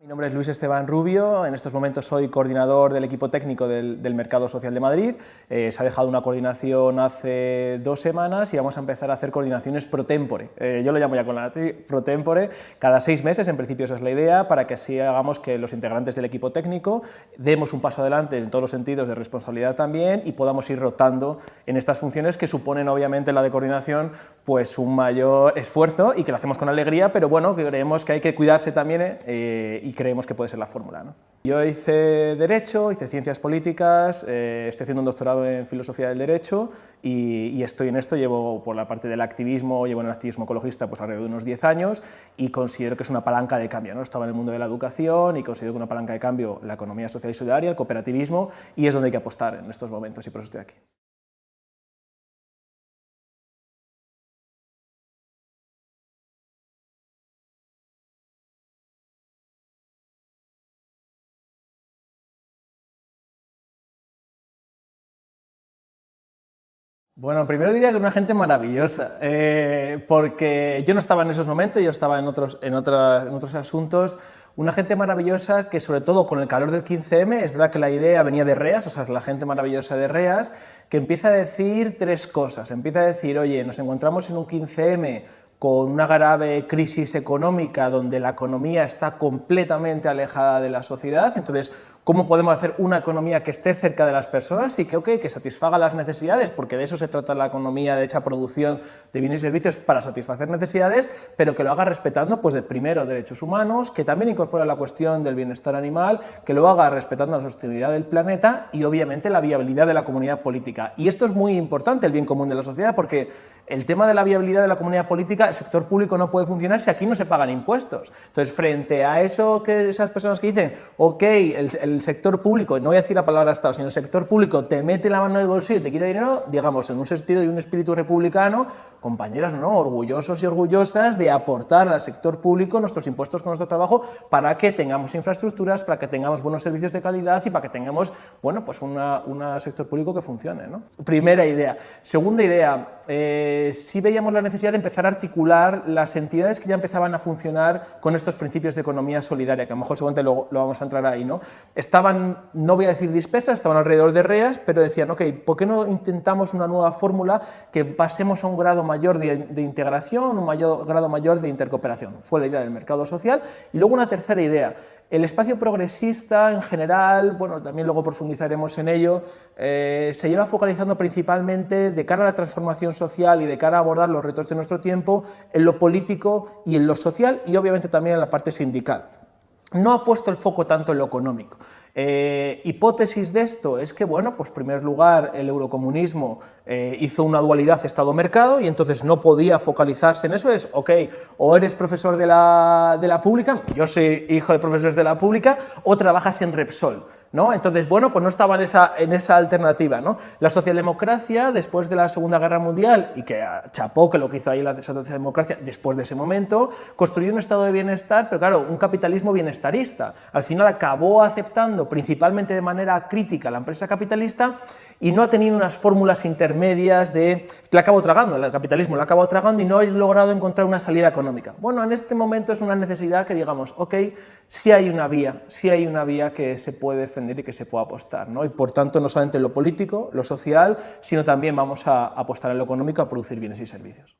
Mi nombre es Luis Esteban Rubio, en estos momentos soy coordinador del equipo técnico del, Mercado Social de Madrid. Eh, se ha dejado una coordinación hace dos semanas y vamos a empezar a hacer coordinaciones pro tempore. Eh, yo lo llamo ya con la pro tempore, cada seis meses, en principio esa es la idea, para que así hagamos que los integrantes del equipo técnico demos un paso adelante en todos los sentidos de responsabilidad también y podamos ir rotando en estas funciones que suponen obviamente la de coordinación pues un mayor esfuerzo y que lo hacemos con alegría, pero bueno, creemos que hay que cuidarse también eh, y creemos que puede ser la fórmula. ¿no? Yo hice Derecho, hice Ciencias Políticas, eh, estoy haciendo un doctorado en Filosofía del Derecho y, estoy en esto, llevo por la parte del activismo, llevo en el activismo ecologista pues alrededor de unos 10 años y considero que es una palanca de cambio. ¿no? Estaba en el mundo de la educación y considero que una palanca de cambio la economía social y solidaria, el cooperativismo y es donde hay que apostar en estos momentos y por eso estoy aquí. Bueno, primero diría que una gente maravillosa, eh, porque yo no estaba en esos momentos, yo estaba en otros, en, en otros asuntos, una gente maravillosa que sobre todo con el calor del 15M, es verdad que la idea venía de REAS, o sea, es la gente maravillosa de REAS, que empieza a decir tres cosas, empieza a decir, oye, nos encontramos en un 15M con una grave crisis económica donde la economía está completamente alejada de la sociedad, entonces cómo podemos hacer una economía que esté cerca de las personas y que, okay, que satisfaga las necesidades, porque de eso se trata la economía de hecha producción de bienes y servicios para satisfacer necesidades, pero que lo haga respetando, pues, de, primero, derechos humanos, que también incorpora la cuestión del bienestar animal, que lo haga respetando la sostenibilidad del planeta y, obviamente, la viabilidad de la comunidad política. Y esto es muy importante, el bien común de la sociedad, porque el tema de la viabilidad de la comunidad política, el sector público no puede funcionar si aquí no se pagan impuestos. Entonces, frente a eso que esas personas que dicen, ok, el el sector público, no voy a decir la palabra Estado, sino el sector público te mete la mano en el bolsillo y te quita dinero, digamos, en un sentido y un espíritu republicano, compañeras, ¿no? orgullosos y orgullosas de aportar al sector público nuestros impuestos con nuestro trabajo para que tengamos infraestructuras, para que tengamos buenos servicios de calidad y para que tengamos, bueno, pues un sector público que funcione, ¿no? Primera idea. Segunda idea, eh, sí veíamos la necesidad de empezar a articular las entidades que ya empezaban a funcionar con estos principios de economía solidaria, que a lo mejor seguramente lo, lo vamos a entrar ahí, ¿no? Estaban, no voy a decir dispersas, estaban alrededor de REAS, pero decían, ok, ¿por qué no intentamos una nueva fórmula que pasemos a un grado mayor de, integración, un mayor, grado mayor de intercooperación? Fue la idea del mercado social. Y luego una tercera idea, el espacio progresista en general, bueno, también luego profundizaremos en ello, eh, se lleva focalizando principalmente de cara a la transformación social y de cara a abordar los retos de nuestro tiempo en lo político y en lo social y obviamente también en la parte sindical no ha puesto el foco tanto en lo económico. Eh, hipótesis de esto es que, bueno, pues en primer lugar el eurocomunismo eh, hizo una dualidad Estado-mercado y entonces no podía focalizarse en eso, es, ok, o eres profesor de la, de la pública, yo soy hijo de profesores de la pública, o trabajas en Repsol. ¿no? Entonces, bueno, pues no estaba en esa, en esa alternativa, ¿no? La socialdemocracia, después de la Segunda Guerra Mundial, y que chapó que lo que hizo ahí la socialdemocracia después de ese momento, construyó un estado de bienestar, pero claro, un capitalismo bienestarista. Al final acabó aceptando, principalmente de manera crítica, la empresa capitalista y no ha tenido unas fórmulas intermedias de... la acabó tragando, el capitalismo la acabó tragando y no ha logrado encontrar una salida económica. Bueno, en este momento es una necesidad que digamos, ok, sí hay una vía, sí hay una vía que se puede defender y que se puede apostar, ¿no? Y por tanto, no solamente en lo político, lo social, sino también vamos a apostar en lo económico a producir bienes y servicios.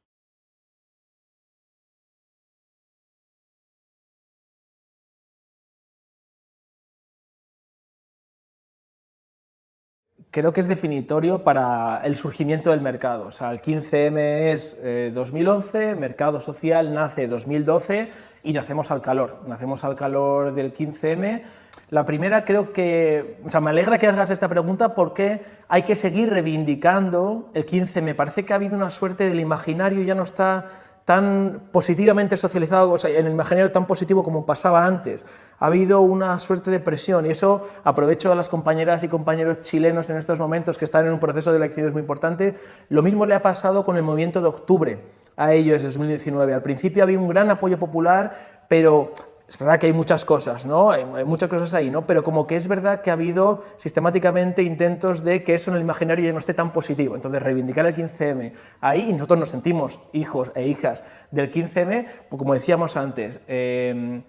Creo que es definitorio para el surgimiento del mercado. O sea, el 15M es 2011, eh, mercado social nace 2012 y nacemos al calor, nacemos al calor del 15M. La primera creo que, o sea, me alegra que hagas esta pregunta porque hay que seguir reivindicando el 15M. Parece que ha habido una suerte del imaginario, ya no está tan positivamente socializado, o sea, en el imaginario tan positivo como pasaba antes. Ha habido una suerte de presión y eso aprovecho a las compañeras y compañeros chilenos en estos momentos que están en un proceso de elecciones muy importante. Lo mismo le ha pasado con el movimiento de octubre a ellos en 2019. Al principio había un gran apoyo popular, pero es verdad que hay muchas cosas, ¿no? Hay, muchas cosas ahí, ¿no? Pero como que es verdad que ha habido sistemáticamente intentos de que eso en el imaginario ya no esté tan positivo. Entonces, reivindicar el 15M ahí, y nosotros nos sentimos hijos e hijas del 15M, pues como decíamos antes, eh,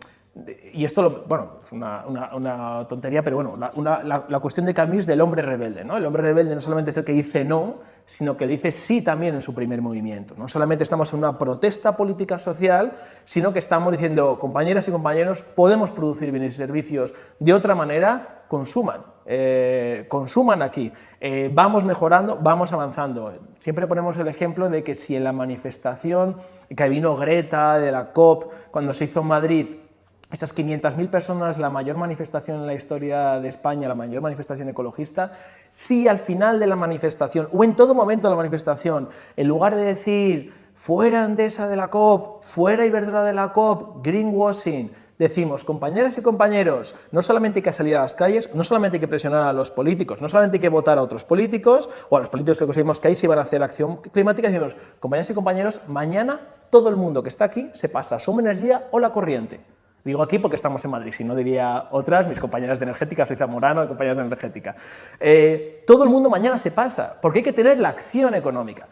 y esto, lo, bueno, una, una, tontería, pero bueno, la, la, cuestión de Camus del hombre rebelde, ¿no? El hombre rebelde no solamente es el que dice no, sino que dice sí también en su primer movimiento. No solamente estamos en una protesta política social, sino que estamos diciendo, compañeras y compañeros, podemos producir bienes y servicios de otra manera, consuman, eh, consuman aquí, eh, vamos mejorando, vamos avanzando. Siempre ponemos el ejemplo de que si en la manifestación que vino Greta de la COP, cuando se hizo Madrid, estas 500.000 personas, la mayor manifestación en la historia de España, la mayor manifestación ecologista, si al final de la manifestación, o en todo momento de la manifestación, en lugar de decir fuera Andesa de la COP, fuera Iberdrola de la COP, greenwashing, decimos, compañeras y compañeros, no solamente hay que salir a las calles, no solamente hay que presionar a los políticos, no solamente hay que votar a otros políticos, o a los políticos que conseguimos que ahí se van a hacer acción climática, decimos, compañeras y compañeros, mañana todo el mundo que está aquí se pasa a Soma Energía o la corriente. Digo aquí porque estamos en Madrid, si no diría otras, mis compañeras de energética, soy Zamorano, compañeras de energética. Eh, todo el mundo mañana se pasa, porque hay que tener la acción económica.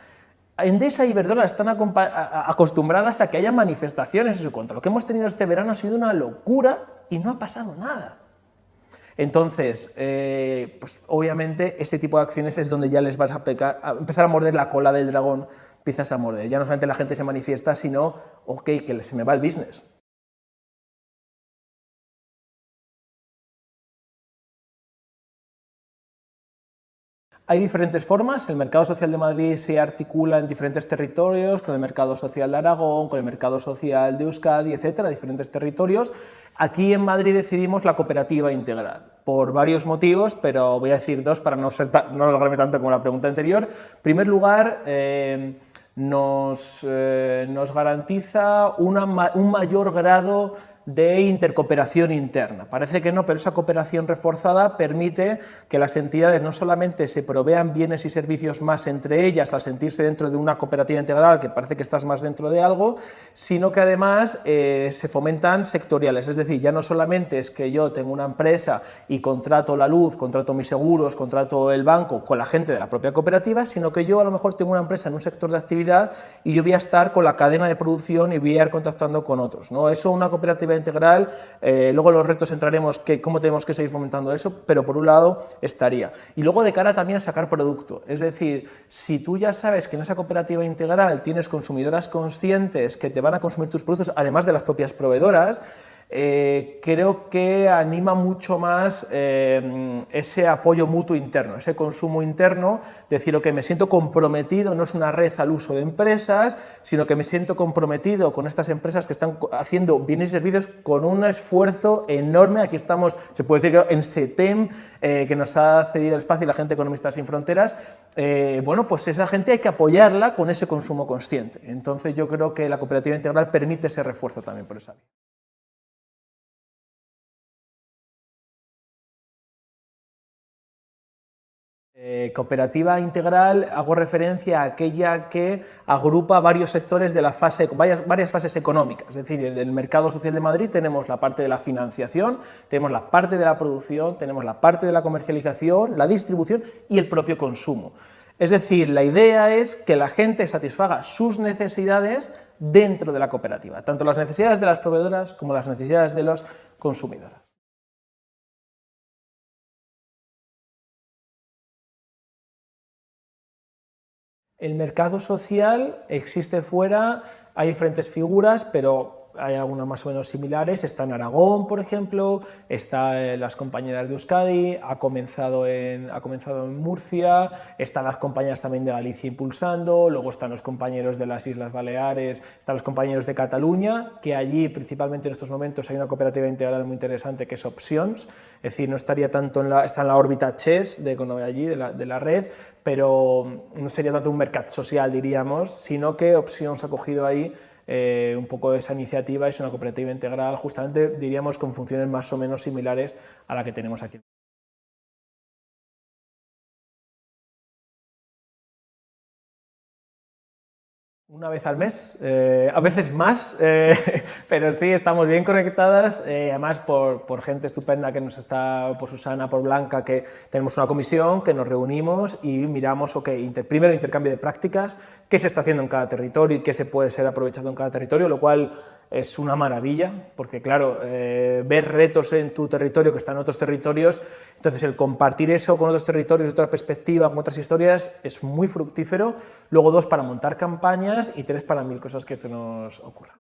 Endesa y Iberdrola están acostumbradas a que haya manifestaciones en su contra. Lo que hemos tenido este verano ha sido una locura y no ha pasado nada. Entonces, eh, pues obviamente este tipo de acciones es donde ya les vas a, a, empezar a morder la cola del dragón, empiezas a morder. Ya no solamente la gente se manifiesta, sino, ok, que se me va el business. Hay diferentes formas, el mercado social de Madrid se articula en diferentes territorios, con el mercado social de Aragón, con el mercado social de Euskadi, etcétera, diferentes territorios. Aquí en Madrid decidimos la cooperativa integral, por varios motivos, pero voy a decir dos para no, ser no alargarme tanto como la pregunta anterior. En primer lugar, eh, nos, eh, nos, garantiza un mayor grado de intercooperación interna. Parece que no, pero esa cooperación reforzada permite que las entidades no solamente se provean bienes y servicios más entre ellas al sentirse dentro de una cooperativa integral, que parece que estás más dentro de algo, sino que además eh, se fomentan sectoriales, es decir, ya no solamente es que yo tengo una empresa y contrato la luz, contrato mis seguros, contrato el banco con la gente de la propia cooperativa, sino que yo a lo mejor tengo una empresa en un sector de actividad y yo voy a estar con la cadena de producción y voy a ir contactando con otros. ¿no? Eso una cooperativa integral, eh, luego los retos entraremos que cómo tenemos que seguir fomentando eso, pero por un lado estaría. Y luego de cara también a sacar producto, es decir, si tú ya sabes que en esa cooperativa integral tienes consumidoras conscientes que te van a consumir tus productos, además de las propias proveedoras, eh, creo que anima mucho más eh, ese apoyo mutuo interno, ese consumo interno, decir, que me siento comprometido, no es una red al uso de empresas, sino que me siento comprometido con estas empresas que están haciendo bienes y servicios con un esfuerzo enorme, aquí estamos, se puede decir, en SETEM, eh, que nos ha cedido el espacio y la gente Economistas Sin Fronteras, bueno, pues esa gente hay que apoyarla con ese consumo consciente. Entonces yo creo que la cooperativa integral permite ese refuerzo también por esa vía. Eh, cooperativa integral hago referencia a aquella que agrupa varios sectores de la fase, varias, fases económicas, es decir, en el mercado social de Madrid tenemos la parte de la financiación, tenemos la parte de la producción, tenemos la parte de la comercialización, la distribución y el propio consumo. Es decir, la idea es que la gente satisfaga sus necesidades dentro de la cooperativa, tanto las necesidades de las proveedoras como las necesidades de los consumidores. El mercado social existe fuera, hay diferentes figuras, pero hay algunas más o menos similares, está en Aragón, por ejemplo, está en las compañeras de Euskadi, ha comenzado, en, ha comenzado en Murcia, están las compañeras también de Galicia impulsando, luego están los compañeros de las Islas Baleares, están los compañeros de Cataluña, que allí principalmente en estos momentos hay una cooperativa integral muy interesante que es Options, es decir, no estaría tanto en la, está en la órbita CHES de allí, de la, de la red, pero no sería tanto un mercado social, diríamos, sino que Options ha cogido ahí eh, un poco esa iniciativa, es una cooperativa integral, justamente diríamos con funciones más o menos similares a la que tenemos aquí. Una vez al mes, eh, a veces más, eh, pero sí, estamos bien conectadas, eh, además por, por, gente estupenda que nos está, por Susana, por Blanca, que tenemos una comisión, que nos reunimos y miramos, ok, primero intercambio de prácticas, qué se está haciendo en cada territorio y qué se puede ser aprovechado en cada territorio, lo cual es una maravilla, porque claro, eh, ver retos en tu territorio que están en otros territorios, entonces el compartir eso con otros territorios, otra perspectiva, con otras historias, es muy fructífero. Luego dos, para montar campañas y tres, para mil cosas que se nos ocurran.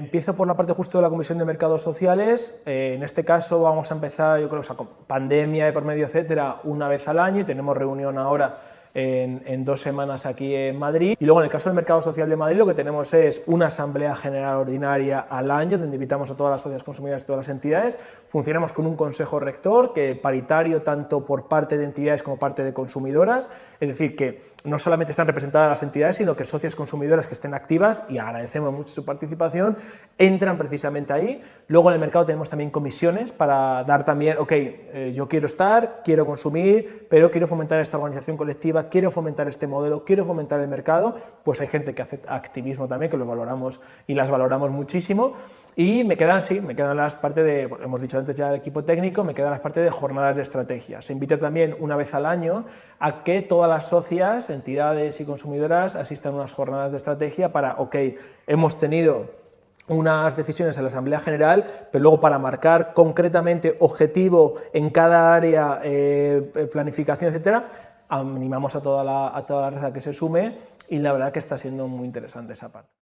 Empiezo por la parte justo de la Comisión de Mercados Sociales. Eh, en este caso vamos a empezar, yo creo, o sea, con pandemia y por medio, etcétera, una vez al año y tenemos reunión ahora en, dos semanas aquí en Madrid. Y luego en el caso del Mercado Social de Madrid lo que tenemos es una Asamblea General Ordinaria al año donde invitamos a todas las sociedades consumidoras y todas las entidades. Funcionamos con un Consejo Rector que paritario tanto por parte de entidades como parte de consumidoras, es decir, que no solamente están representadas las entidades, sino que socias consumidoras que estén activas, y agradecemos mucho su participación, entran precisamente ahí. Luego en el mercado tenemos también comisiones para dar también, ok, eh, yo quiero estar, quiero consumir, pero quiero fomentar esta organización colectiva quiero fomentar este modelo, quiero fomentar el mercado, pues hay gente que hace activismo también, que lo valoramos y las valoramos muchísimo. Y me quedan, sí, me quedan las partes de, hemos dicho antes ya el equipo técnico, me quedan las partes de jornadas de estrategia. Se invita también una vez al año a que todas las socias, entidades y consumidoras asistan a unas jornadas de estrategia para, ok, hemos tenido unas decisiones en la Asamblea General, pero luego para marcar concretamente objetivo en cada área, eh, planificación, etcétera, animamos a toda, la, a toda la que se sume y la verdad que está siendo muy interesante esa parte.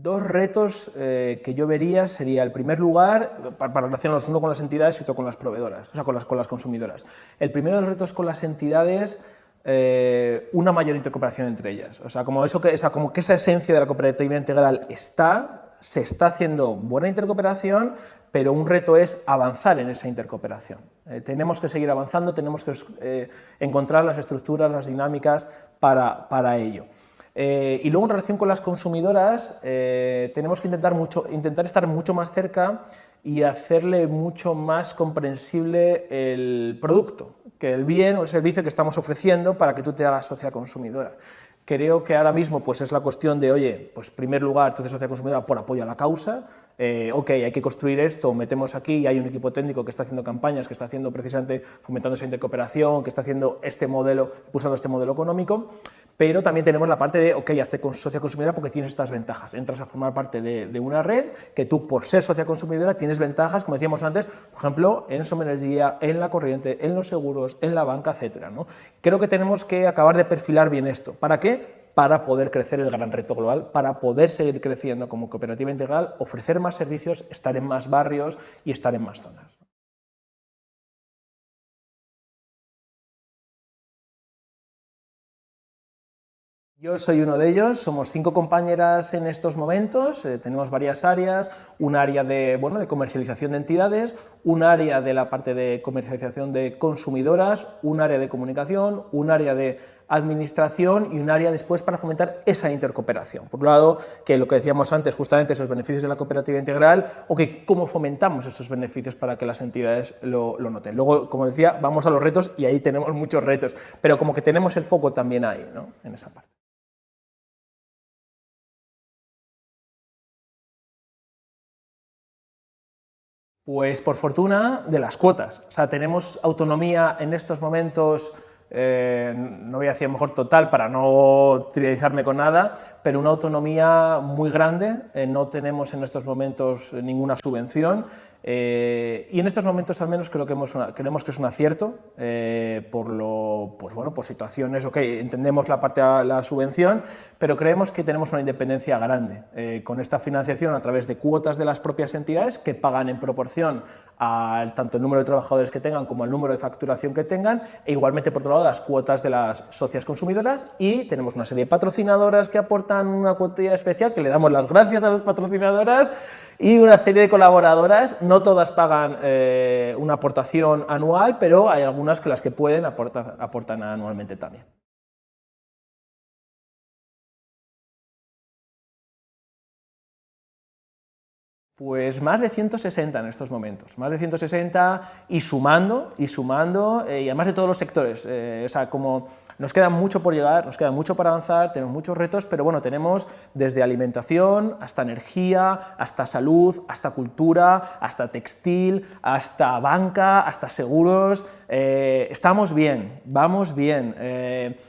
Dos retos eh, que yo vería sería, el primer lugar, para, relacionarlos uno con las entidades y otro con las proveedoras, o sea, con las, con las consumidoras. El primero de los retos con las entidades eh, una mayor intercooperación entre ellas. O sea, como, eso que, como que esa esencia de la cooperativa integral está, se está haciendo buena intercooperación, pero un reto es avanzar en esa intercooperación. Eh, tenemos que seguir avanzando, tenemos que eh, encontrar las estructuras, las dinámicas para, para ello. Y luego en relación con las consumidoras, tenemos que intentar, mucho, intentar estar mucho más cerca y hacerle mucho más comprensible el producto que el bien o el servicio que estamos ofreciendo para que tú te hagas socia consumidora. Creo que ahora mismo pues, es la cuestión de, oye, pues primer lugar, te haces socia consumidora por apoyo a la causa, eh, ok, hay que construir esto, metemos aquí, hay un equipo técnico que está haciendo campañas, que está haciendo precisamente, fomentando esa intercooperación, que está haciendo este modelo, impulsando este modelo económico, pero también tenemos la parte de, ok, hazte socia consumidora porque tienes estas ventajas, entras a formar parte de, una red que tú, por ser socia consumidora, tienes ventajas, como decíamos antes, por ejemplo, en Som Energía, en la corriente, en los seguros, en la banca, etcétera. ¿no? Creo que tenemos que acabar de perfilar bien esto. ¿Para qué? Para poder crecer el gran reto global, para poder seguir creciendo como cooperativa integral, ofrecer más servicios, estar en más barrios y estar en más zonas. Yo soy uno de ellos, somos cinco compañeras en estos momentos, eh, tenemos varias áreas, un área de, bueno, de comercialización de entidades, un área de la parte de comercialización de consumidoras, un área de comunicación, un área de administración y un área después para fomentar esa intercooperación. Por un lado, que lo que decíamos antes, justamente esos beneficios de la cooperativa integral, o que cómo fomentamos esos beneficios para que las entidades lo, noten. Luego, como decía, vamos a los retos y ahí tenemos muchos retos, pero como que tenemos el foco también ahí, ¿no? en esa parte. Pues por fortuna de las cuotas. O sea, tenemos autonomía en estos momentos eh, no voy a decir mejor total para no trivializarme con nada, pero una autonomía muy grande, eh, no tenemos en estos momentos ninguna subvención eh, y en estos momentos al menos creo que creemos que es un acierto por, lo, pues bueno, por situaciones, ok, entendemos la parte de la subvención, pero creemos que tenemos una independencia grande con esta financiación a través de cuotas de las propias entidades que pagan en proporción al tanto el número de trabajadores que tengan como el número de facturación que tengan e igualmente por otro lado las cuotas de las socias consumidoras y tenemos una serie de patrocinadoras que aportan una cuotilla especial que le damos las gracias a las patrocinadoras y una serie de colaboradoras, no todas pagan eh, una aportación anual, pero hay algunas que las que pueden aportan anualmente también. Pues más de 160 en estos momentos, más de 160 y sumando, y sumando, eh, y además de todos los sectores, eh, o sea, como nos queda mucho por llegar, nos queda mucho para avanzar, tenemos muchos retos, pero bueno, tenemos desde alimentación, hasta energía, hasta salud, hasta cultura, hasta textil, hasta banca, hasta seguros, eh, estamos bien, vamos bien,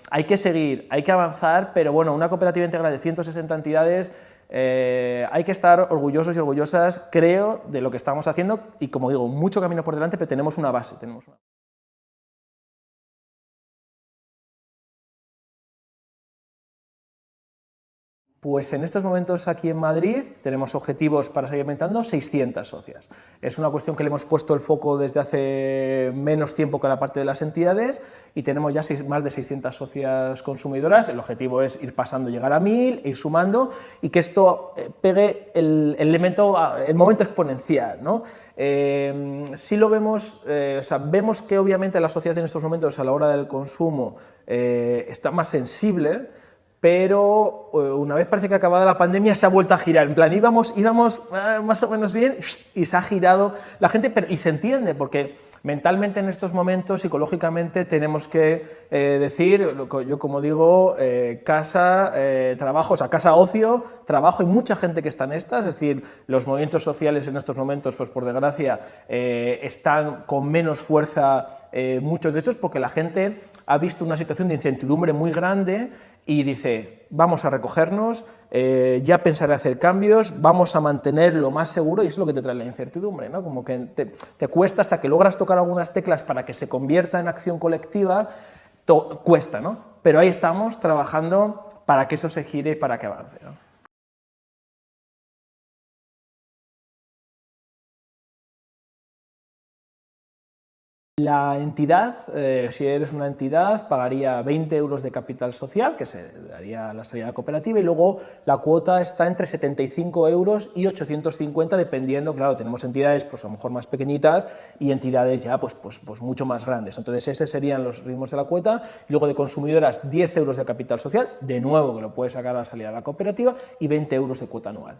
hay que seguir, hay que avanzar, pero bueno, una cooperativa integral de 160 entidades eh, hay que estar orgullosos y orgullosas, creo, de lo que estamos haciendo y, como digo, mucho camino por delante, pero tenemos una base. Tenemos una... Pues en estos momentos aquí en Madrid tenemos objetivos para seguir aumentando 600 socias. Es una cuestión que le hemos puesto el foco desde hace menos tiempo que la parte de las entidades y tenemos ya más de 600 socias consumidoras. El objetivo es ir pasando, llegar a 1000, ir sumando y que esto eh, pegue el, elemento, el momento exponencial. ¿no? Eh, si lo vemos, eh, vemos que obviamente la sociedad en estos momentos a la hora del consumo está más sensible, pero eh, una vez parece que acabada la pandemia se ha vuelto a girar, en plan íbamos, íbamos eh, más o menos bien y se ha girado la gente, pero, y se entiende, porque mentalmente en estos momentos, psicológicamente, tenemos que eh, decir, yo como digo, casa, trabajo, o sea, casa, ocio, trabajo, hay mucha gente que está en estas, es decir, los movimientos sociales en estos momentos, pues por desgracia, están con menos fuerza muchos de estos, porque la gente ha visto una situación de incertidumbre muy grande y dice, vamos a recogernos, eh, ya pensaré hacer cambios, vamos a mantener lo más seguro, y es lo que te trae la incertidumbre, ¿no? como que te, cuesta hasta que logras tocar algunas teclas para que se convierta en acción colectiva, cuesta, ¿no? pero ahí estamos trabajando para que eso se gire y para que avance. ¿no? La entidad, eh, si eres una entidad, pagaría 20 euros de capital social, que se daría la salida cooperativa, y luego la cuota está entre 75 euros y 850, dependiendo, claro, tenemos entidades pues a lo mejor más pequeñitas y entidades ya pues, pues, pues mucho más grandes. Entonces, esos serían los ritmos de la cuota. Luego de consumidoras, 10 euros de capital social, de nuevo que lo puedes sacar a la salida de la cooperativa, y 20 euros de cuota anual.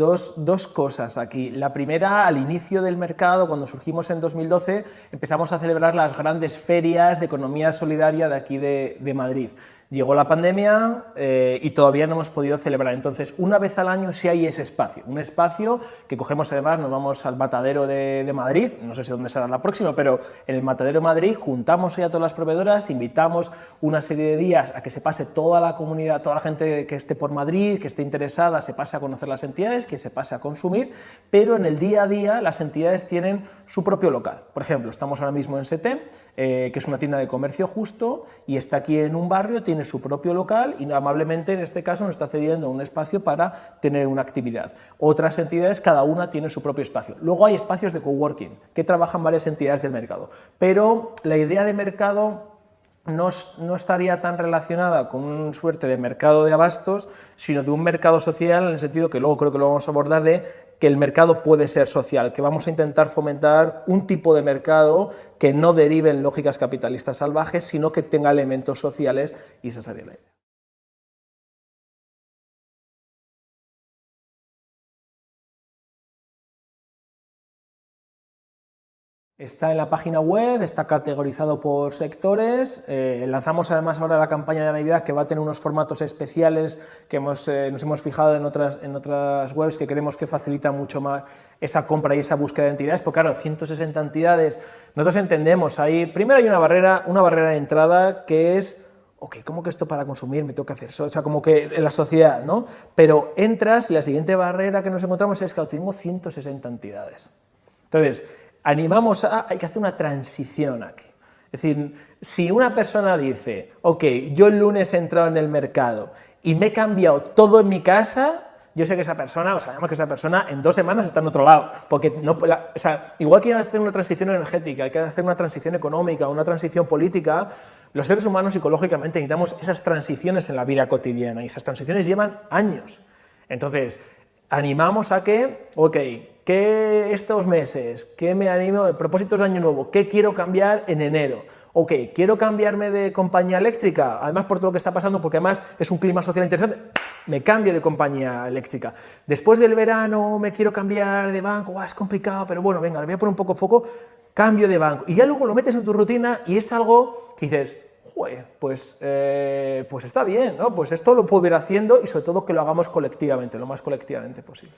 Dos, cosas aquí. La primera, al inicio del mercado, cuando surgimos en 2012, empezamos a celebrar las grandes ferias de economía solidaria de aquí de, de Madrid. Llegó la pandemia eh, y todavía no hemos podido celebrar, entonces una vez al año sí hay ese espacio, un espacio que cogemos además, nos vamos al matadero de, Madrid, no sé si dónde será la próxima, pero en el matadero de Madrid juntamos a todas las proveedoras, invitamos una serie de días a que se pase toda la comunidad, toda la gente que esté por Madrid, que esté interesada, se pase a conocer las entidades, que se pase a consumir, pero en el día a día las entidades tienen su propio local. Por ejemplo, estamos ahora mismo en SETE, eh, que es una tienda de comercio justo y está aquí en un barrio, tiene su propio local y amablemente en este caso nos está cediendo un espacio para tener una actividad. Otras entidades, cada una tiene su propio espacio. Luego hay espacios de coworking que trabajan varias entidades del mercado, pero la idea de mercado no, no, estaría tan relacionada con una suerte de mercado de abastos, sino de un mercado social en el sentido que luego creo que lo vamos a abordar de que el mercado puede ser social, que vamos a intentar fomentar un tipo de mercado que no derive en lógicas capitalistas salvajes, sino que tenga elementos sociales y esa sería la idea. Está en la página web, está categorizado por sectores, eh, lanzamos además ahora la campaña de Navidad que va a tener unos formatos especiales que hemos, eh, nos hemos fijado en otras, en otras webs que creemos que facilita mucho más esa compra y esa búsqueda de entidades, porque claro, 160 entidades, nosotros entendemos, ahí, primero hay una barrera, una barrera de entrada que es ok, ¿cómo que esto para consumir me que hacer? O sea, como que en la sociedad, ¿no? Pero entras y la siguiente barrera que nos encontramos es que tengo 160 entidades. Entonces, animamos a, hay que hacer una transición aquí. Es decir, si una persona dice, ok, yo el lunes he entrado en el mercado y me he cambiado todo en mi casa, yo sé que esa persona, o sabemos que esa persona en dos semanas está en otro lado, porque no, o sea, igual que hay que hacer una transición energética, hay que hacer una transición económica, una transición política, los seres humanos psicológicamente necesitamos esas transiciones en la vida cotidiana y esas transiciones llevan años. Entonces, animamos a que, ok, ¿qué estos meses? ¿Qué me animo? Propósitos de año nuevo, ¿qué quiero cambiar en enero? Ok, quiero cambiarme de compañía eléctrica, además por todo lo que está pasando, porque además es un clima social interesante, me cambio de compañía eléctrica. Después del verano me quiero cambiar de banco, es complicado, pero bueno, venga, le voy a poner un poco foco, cambio de banco. Y ya luego lo metes en tu rutina y es algo que dices, pues, eh, pues está bien, ¿no? Pues esto lo puedo ir haciendo y sobre todo que lo hagamos colectivamente, lo más colectivamente posible.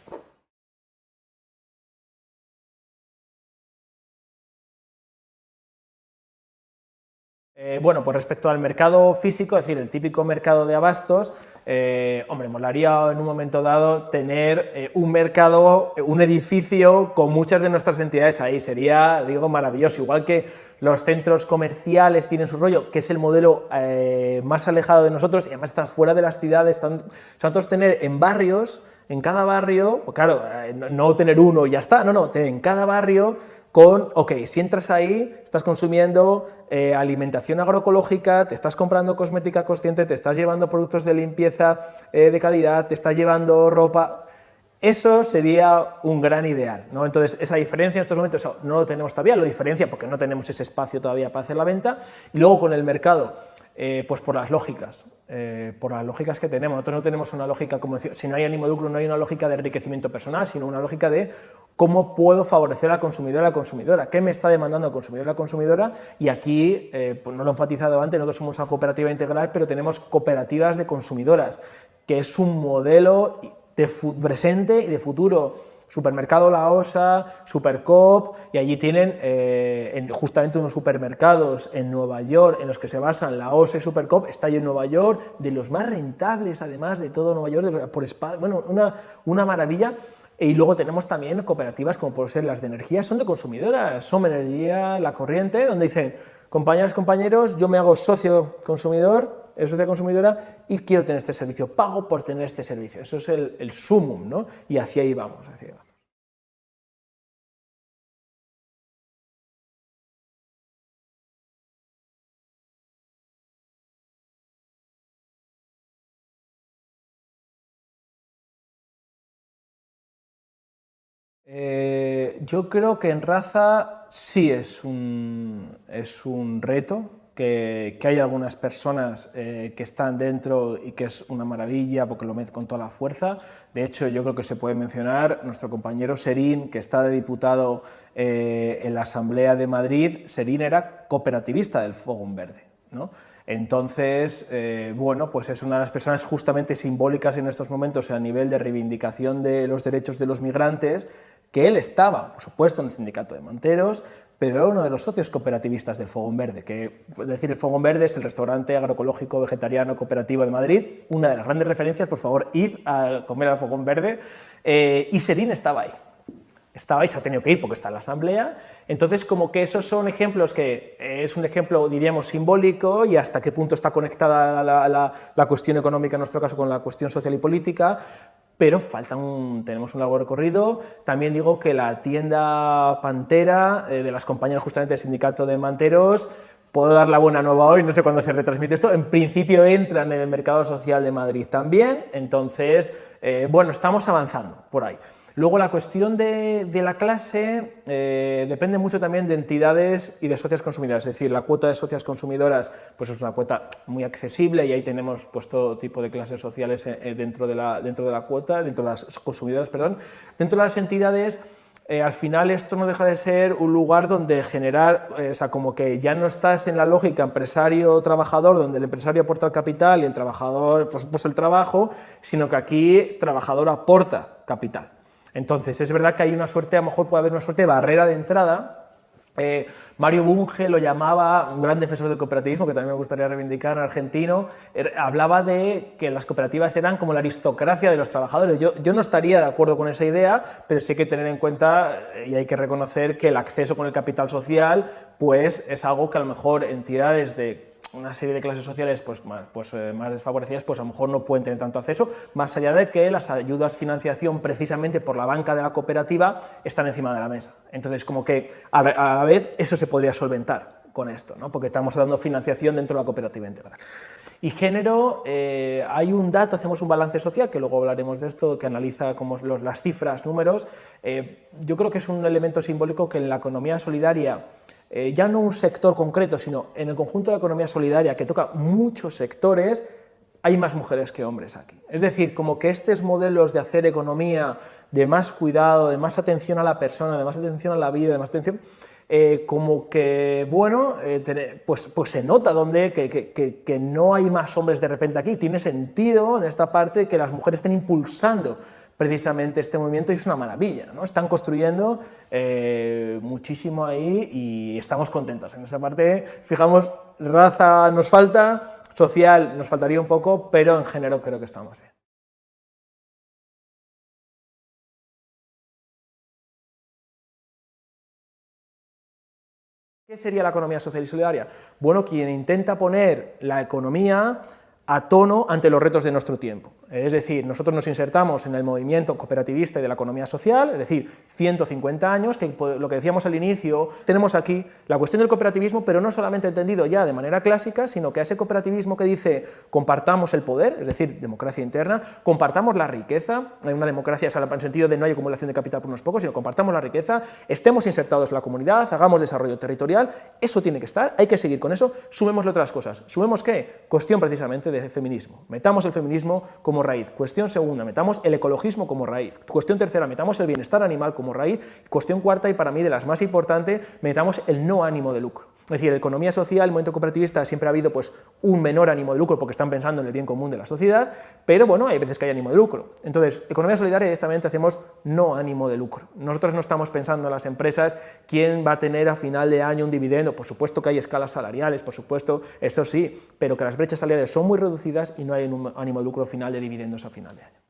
Eh, bueno, pues respecto al mercado físico, es decir, el típico mercado de abastos, eh, hombre, molaría en un momento dado tener eh, un mercado, un edificio con muchas de nuestras entidades ahí, sería, digo, maravilloso, igual que los centros comerciales tienen su rollo, que es el modelo más alejado de nosotros y además está fuera de las ciudades, nosotros tener en barrios, en cada barrio, pues claro, no tener uno y ya está, no, no, tener en cada barrio con, ok, si entras ahí, estás consumiendo eh, alimentación agroecológica, te estás comprando cosmética consciente, te estás llevando productos de limpieza eh, de calidad, te estás llevando ropa, eso sería un gran ideal, ¿no? Entonces, esa diferencia en estos momentos no lo tenemos todavía, lo diferencia porque no tenemos ese espacio todavía para hacer la venta, y luego con el mercado, eh, pues por las lógicas, eh, por las lógicas que tenemos. Nosotros no tenemos una lógica, como decir, si no hay ánimo de lucro, no hay una lógica de enriquecimiento personal, sino una lógica de cómo puedo favorecer al consumidor a la consumidora, qué me está demandando el consumidor a la consumidora, y aquí, eh, pues no lo he enfatizado antes, nosotros somos una cooperativa integral, pero tenemos cooperativas de consumidoras, que es un modelo de presente y de futuro Supermercado La Osa, Supercop, y allí tienen eh, justamente unos supermercados en Nueva York en los que se basan La Osa y Supercop, está ahí en Nueva York, de los más rentables además de todo Nueva York, por bueno, una, una maravilla. Y luego tenemos también cooperativas como por ser las de energía, son de consumidoras, son Energía, La Corriente, donde dicen, compañeras, compañeros, yo me hago socio consumidor, es socio consumidora y quiero tener este servicio, pago por tener este servicio. Eso es el, el sumum, ¿no? Y hacia ahí vamos, hacia ahí vamos. Eh, yo creo que en raza sí es un, es un reto, que, que hay algunas personas eh, que están dentro y que es una maravilla porque lo meten con toda la fuerza. De hecho, yo creo que se puede mencionar nuestro compañero Serín, que está de diputado eh, en la Asamblea de Madrid. Serín era cooperativista del Fogón Verde. ¿No? Entonces, bueno, pues es una de las personas justamente simbólicas en estos momentos a nivel de reivindicación de los derechos de los migrantes, que él estaba, por supuesto, en el sindicato de manteros, pero era uno de los socios cooperativistas del Fogón Verde, que, es decir, el Fogón Verde es el restaurante agroecológico vegetariano cooperativo de Madrid, una de las grandes referencias, por favor, id a comer al Fogón Verde, eh, y Serín estaba ahí, estaba ahí, se ha tenido que ir porque está en la asamblea, entonces como que esos son ejemplos que es un ejemplo, diríamos, simbólico y hasta qué punto está conectada la, la cuestión económica, en nuestro caso, con la cuestión social y política, pero falta tenemos un largo recorrido. También digo que la tienda Pantera, eh, de las compañeras justamente del sindicato de manteros, puedo dar la buena nueva hoy, no sé cuándo se retransmite esto, en principio entran en el mercado social de Madrid también, entonces, eh, bueno, estamos avanzando por ahí. Luego la cuestión de, la clase eh, depende mucho también de entidades y de socias consumidoras, es decir, la cuota de socias consumidoras pues es una cuota muy accesible y ahí tenemos pues, todo tipo de clases sociales eh, dentro, de la, dentro de la cuota, dentro de las consumidoras, perdón. Dentro de las entidades eh, al final esto no deja de ser un lugar donde generar, o sea, como que ya no estás en la lógica empresario-trabajador, donde el empresario aporta el capital y el trabajador, pues, pues el trabajo, sino que aquí trabajador aporta capital. Entonces, es verdad que hay una suerte, a lo mejor puede haber una suerte de barrera de entrada. Eh, Mario Bunge lo llamaba, un gran defensor del cooperativismo, que también me gustaría reivindicar, argentino, er, hablaba de que las cooperativas eran como la aristocracia de los trabajadores. Yo, yo no estaría de acuerdo con esa idea, pero sí hay que tener en cuenta eh, y hay que reconocer que el acceso con el capital social pues, es algo que a lo mejor entidades de una serie de clases sociales pues, más, pues, eh, más desfavorecidas pues a lo mejor no pueden tener tanto acceso, más allá de que las ayudas financiación precisamente por la banca de la cooperativa están encima de la mesa. Entonces, como que a la, vez eso se podría solventar con esto, ¿no? porque estamos dando financiación dentro de la cooperativa integral. Y género, eh, hay un dato, hacemos un balance social, que luego hablaremos de esto, que analiza como los, las cifras, números. Eh, yo creo que es un elemento simbólico que en la economía solidaria, eh, ya no un sector concreto, sino en el conjunto de la economía solidaria, que toca muchos sectores, hay más mujeres que hombres aquí. Es decir, como que estos modelos de hacer economía, de más cuidado, de más atención a la persona, de más atención a la vida, de más atención, eh, como que, bueno, eh, pues, pues se nota donde que, que, que, no hay más hombres de repente aquí. Tiene sentido en esta parte que las mujeres estén impulsando precisamente este movimiento y es una maravilla. ¿no? Están construyendo eh, muchísimo ahí y estamos contentos. En esa parte, fijamos, raza nos falta, social nos faltaría un poco, pero en género creo que estamos bien. ¿Qué sería la economía social y solidaria? Bueno, quien intenta poner la economía a tono ante los retos de nuestro tiempo. Es decir, nosotros nos insertamos en el movimiento cooperativista y de la economía social, es decir, 150 años, que lo que decíamos al inicio, tenemos aquí la cuestión del cooperativismo, pero no solamente entendido ya de manera clásica, sino que a ese cooperativismo que dice compartamos el poder, es decir, democracia interna, compartamos la riqueza, hay una democracia en el sentido de no hay acumulación de capital por unos pocos, sino compartamos la riqueza, estemos insertados en la comunidad, hagamos desarrollo territorial, eso tiene que estar, hay que seguir con eso, sumémosle otras cosas. ¿Sumemos qué? Cuestión precisamente de feminismo. Metamos el feminismo como raíz. Cuestión segunda, metamos el ecologismo como raíz. Cuestión tercera, metamos el bienestar animal como raíz. Cuestión cuarta, y para mí de las más importantes, metamos el no ánimo de lucro. Es decir, en la economía social, el movimiento cooperativista siempre ha habido pues, un menor ánimo de lucro porque están pensando en el bien común de la sociedad, pero bueno, hay veces que hay ánimo de lucro. Entonces, economía solidaria directamente hacemos no ánimo de lucro. Nosotros no estamos pensando en las empresas quién va a tener a final de año un dividendo, por supuesto que hay escalas salariales, por supuesto, eso sí, pero que las brechas salariales son muy y no hay un ánimo de lucro final de dividendos a final de año.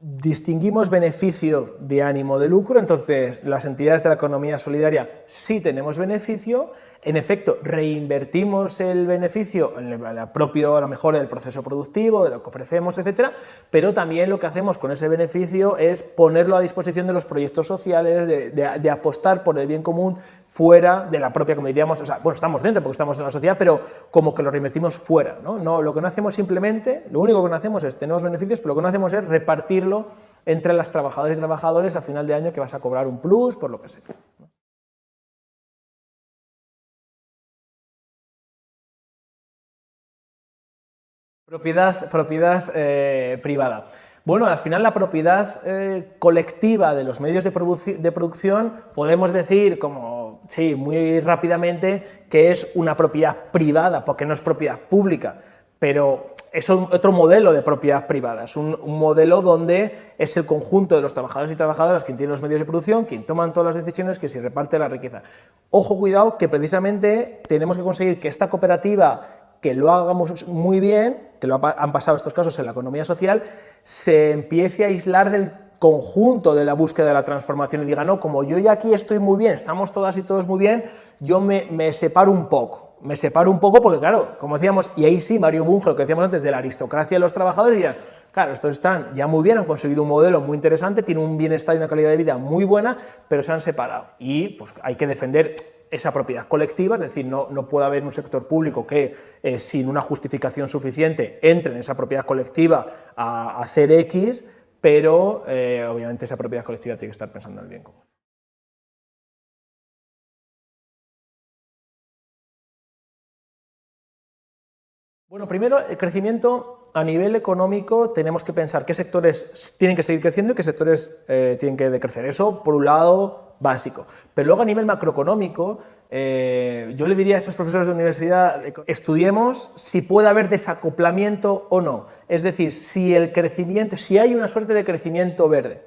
Distinguimos beneficio de ánimo de lucro, entonces las entidades de la economía solidaria sí tenemos beneficio, en efecto reinvertimos el beneficio en el propio, a lo mejor del proceso productivo, de lo que ofrecemos, etcétera, pero también lo que hacemos con ese beneficio es ponerlo a disposición de los proyectos sociales, de, apostar por el bien común fuera de la propia, como diríamos, o sea, bueno, estamos dentro porque estamos en la sociedad, pero como que lo reinvertimos fuera, no lo que no hacemos simplemente, lo único que no hacemos es, tenemos beneficios, pero lo que no hacemos es repartirlo entre las trabajadoras y trabajadores a final de año que vas a cobrar un plus, por lo que sea. Propiedad, propiedad eh, privada. Bueno, al final la propiedad eh, colectiva de los medios de, producción podemos decir como sí, muy rápidamente, que es una propiedad privada, porque no es propiedad pública, pero es otro modelo de propiedad privada, es un, modelo donde es el conjunto de los trabajadores y trabajadoras quien tienen los medios de producción, quien toman todas las decisiones, que se reparte la riqueza. Ojo, cuidado, que precisamente tenemos que conseguir que esta cooperativa que lo hagamos muy bien, que lo han pasado estos casos en la economía social, se empiece a aislar del conjunto de la búsqueda de la transformación y diga, no, como yo ya aquí estoy muy bien, estamos todas y todos muy bien, yo me, separo un poco, me separo un poco porque, claro, como decíamos, y ahí sí, Mario Bunge, lo que decíamos antes, de la aristocracia de los trabajadores, dirán, claro, estos están ya muy bien, han conseguido un modelo muy interesante, tienen un bienestar y una calidad de vida muy buena, pero se han separado. Y pues hay que defender esa propiedad colectiva, es decir, no, no puede haber un sector público que eh, sin una justificación suficiente entre en esa propiedad colectiva a hacer X, pero eh, obviamente esa propiedad colectiva tiene que estar pensando en el bien común. Bueno, primero, el crecimiento a nivel económico tenemos que pensar qué sectores tienen que seguir creciendo y qué sectores eh, tienen que decrecer. Eso, por un lado, básico. Pero luego a nivel macroeconómico, eh, yo le diría a esos profesores de universidad, estudiemos si puede haber desacoplamiento o no. Es decir, si el crecimiento, si hay una suerte de crecimiento verde.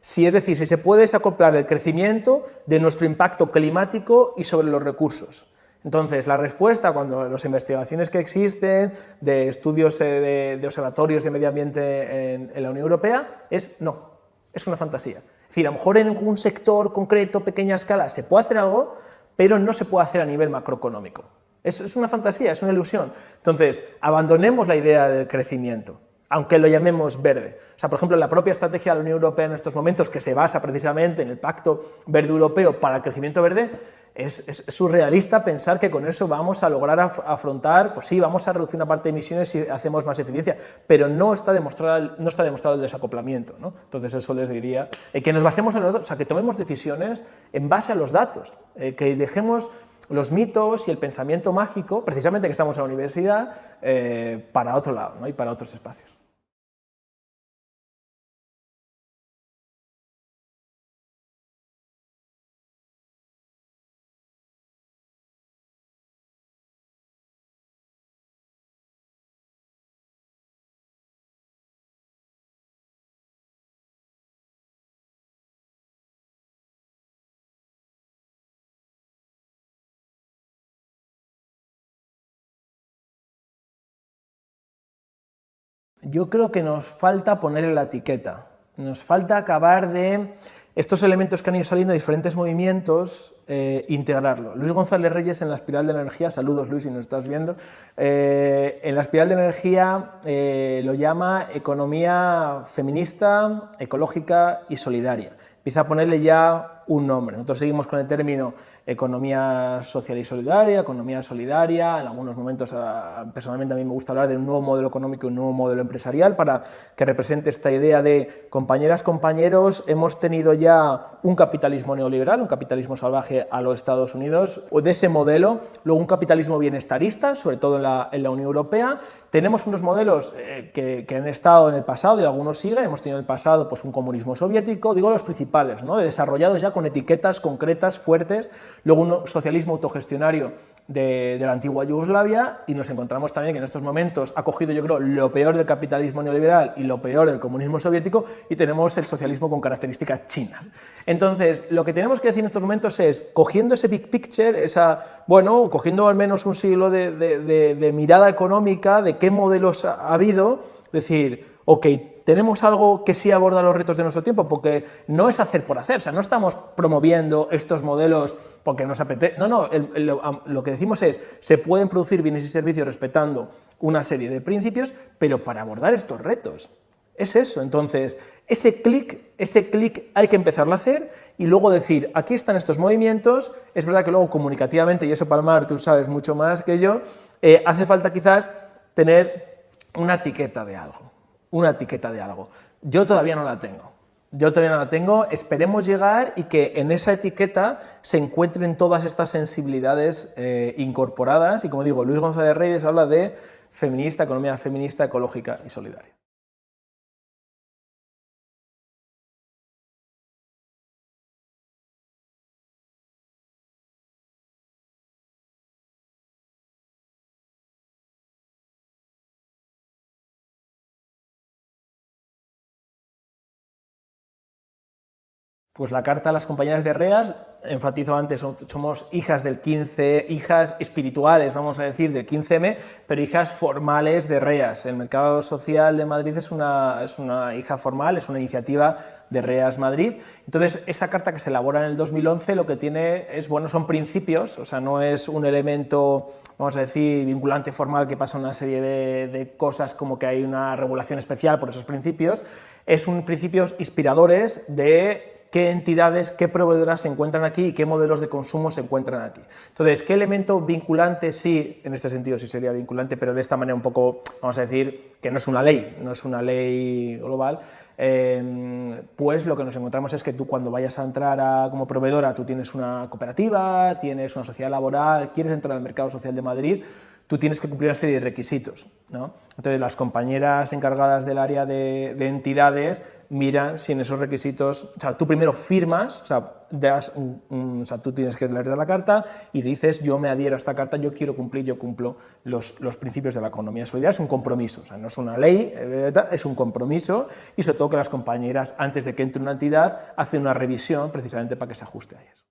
Si, es decir, si se puede desacoplar el crecimiento de nuestro impacto climático y sobre los recursos. Entonces, la respuesta, cuando las investigaciones que existen de estudios eh, de, observatorios de medio ambiente en, en la Unión Europea, es no, es una fantasía. Es decir, a lo mejor en un sector concreto, pequeña escala, se puede hacer algo, pero no se puede hacer a nivel macroeconómico. Es, es una fantasía, es una ilusión. Entonces, abandonemos la idea del crecimiento, aunque lo llamemos verde. O sea, por ejemplo, la propia estrategia de la Unión Europea en estos momentos, que se basa precisamente en el Pacto Verde Europeo para el Crecimiento Verde, es, surrealista pensar que con eso vamos a lograr afrontar, pues sí, vamos a reducir una parte de emisiones si hacemos más eficiencia, pero no está demostrado, no está demostrado el desacoplamiento. ¿no? Entonces eso les diría, eh, que nos basemos en los datos, o sea, que tomemos decisiones en base a los datos, eh, que dejemos los mitos y el pensamiento mágico, precisamente que estamos en la universidad, eh, para otro lado ¿no? y para otros espacios. Yo creo que nos falta ponerle la etiqueta, nos falta acabar de estos elementos que han ido saliendo de diferentes movimientos, eh, integrarlo. Luis González Reyes en la espiral de energía, saludos Luis si nos estás viendo, eh, en la espiral de energía eh, lo llama economía feminista, ecológica y solidaria. Empieza a ponerle ya un nombre. Nosotros seguimos con el término economía social y solidaria, economía solidaria, en algunos momentos personalmente a mí me gusta hablar de un nuevo modelo económico y un nuevo modelo empresarial para que represente esta idea de compañeras, compañeros, hemos tenido ya un capitalismo neoliberal, un capitalismo salvaje a los Estados Unidos, o de ese modelo, luego un capitalismo bienestarista, sobre todo en la, en la Unión Europea, tenemos unos modelos eh, que, que, han estado en el pasado y algunos siguen, hemos tenido en el pasado pues, un comunismo soviético, digo los principales, ¿no? desarrollados ya con etiquetas concretas, fuertes, luego un socialismo autogestionario de, la antigua Yugoslavia y nos encontramos también que en estos momentos ha cogido yo creo lo peor del capitalismo neoliberal y lo peor del comunismo soviético y tenemos el socialismo con características chinas. Entonces, lo que tenemos que decir en estos momentos es, cogiendo ese big picture, esa, bueno, cogiendo al menos un siglo de, de mirada económica, de qué modelos ha habido, decir, ok, tenemos algo que sí aborda los retos de nuestro tiempo, porque no es hacer por hacer, o sea, no estamos promoviendo estos modelos porque nos apetece, no, no, lo que decimos es, se pueden producir bienes y servicios respetando una serie de principios, pero para abordar estos retos. Es eso, entonces, ese clic, ese clic hay que empezarlo a hacer y luego decir, aquí están estos movimientos, es verdad que luego comunicativamente, y eso Palmar tú sabes mucho más que yo, eh, hace falta quizás tener una etiqueta de algo una etiqueta de algo. Yo todavía no la tengo. Yo todavía no la tengo, esperemos llegar y que en esa etiqueta se encuentren todas estas sensibilidades eh, incorporadas y como digo, Luis González Reyes habla de feminista, economía feminista, ecológica y solidaria. Pues la carta a las compañeras de REAS, enfatizo antes, somos hijas del 15, hijas espirituales, vamos a decir, del 15M, pero hijas formales de REAS. El Mercado Social de Madrid es una, es una hija formal, es una iniciativa de REAS Madrid. Entonces, esa carta que se elabora en el 2011 lo que tiene es, bueno, son principios, o sea, no es un elemento, vamos a decir, vinculante formal que pasa una serie de, de cosas como que hay una regulación especial por esos principios, es un principios inspiradores de qué entidades, qué proveedoras se encuentran aquí y qué modelos de consumo se encuentran aquí. Entonces, ¿qué elemento vinculante sí, en este sentido sí sería vinculante, pero de esta manera un poco, vamos a decir, que no es una ley, no es una ley global, em, pues lo que nos encontramos es que tú cuando vayas a entrar como proveedora, tú tienes una cooperativa, tienes una sociedad laboral, quieres entrar al mercado social de Madrid, tú tienes que cumplir una serie de requisitos. ¿no? Entonces, las compañeras encargadas del área de, entidades miran si en esos requisitos, o sea, tú primero firmas, o sea, das o sea, tú tienes que leer la carta y dices, yo me adhiero a esta carta, yo quiero cumplir, yo cumplo los, los principios de la economía solidaria, es un compromiso, o sea, no es una ley, es un compromiso y sobre todo que las compañeras, antes de que entre una entidad, hacen una revisión precisamente para que se ajuste a eso.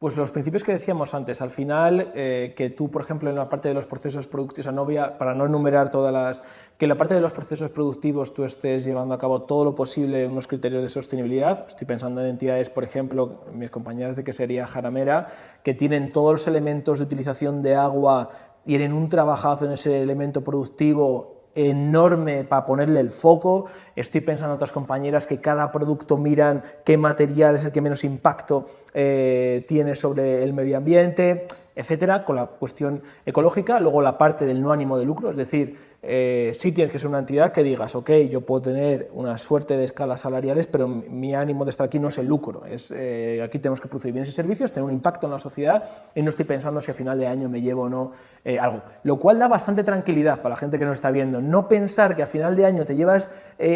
Pues los principios que decíamos antes, al final, eh, que tú, por ejemplo, en la parte de los procesos productivos, o sea, para no enumerar todas las, que en la parte de los procesos productivos tú estés llevando a cabo todo lo posible unos criterios de sostenibilidad, estoy pensando en entidades, por ejemplo, mis compañeras de que sería Jaramera, que tienen todos los elementos de utilización de agua, tienen un trabajazo en ese elemento productivo enorme para ponerle el foco. Estoy pensando en otras compañeras que cada producto miran qué material es el que menos impacto eh, tiene sobre el medio ambiente etcétera, con la cuestión ecológica, luego la parte del no ánimo de lucro, es decir, eh, sí tienes que ser una entidad que digas, ok, yo puedo tener una suerte de escalas salariales, pero mi ánimo de estar aquí no es el lucro, es, eh, aquí tenemos que producir bienes y servicios, tener un impacto en la sociedad y no estoy pensando si a final de año me llevo o no eh, algo, lo cual da bastante tranquilidad para la gente que nos está viendo, no pensar que a final de año te llevas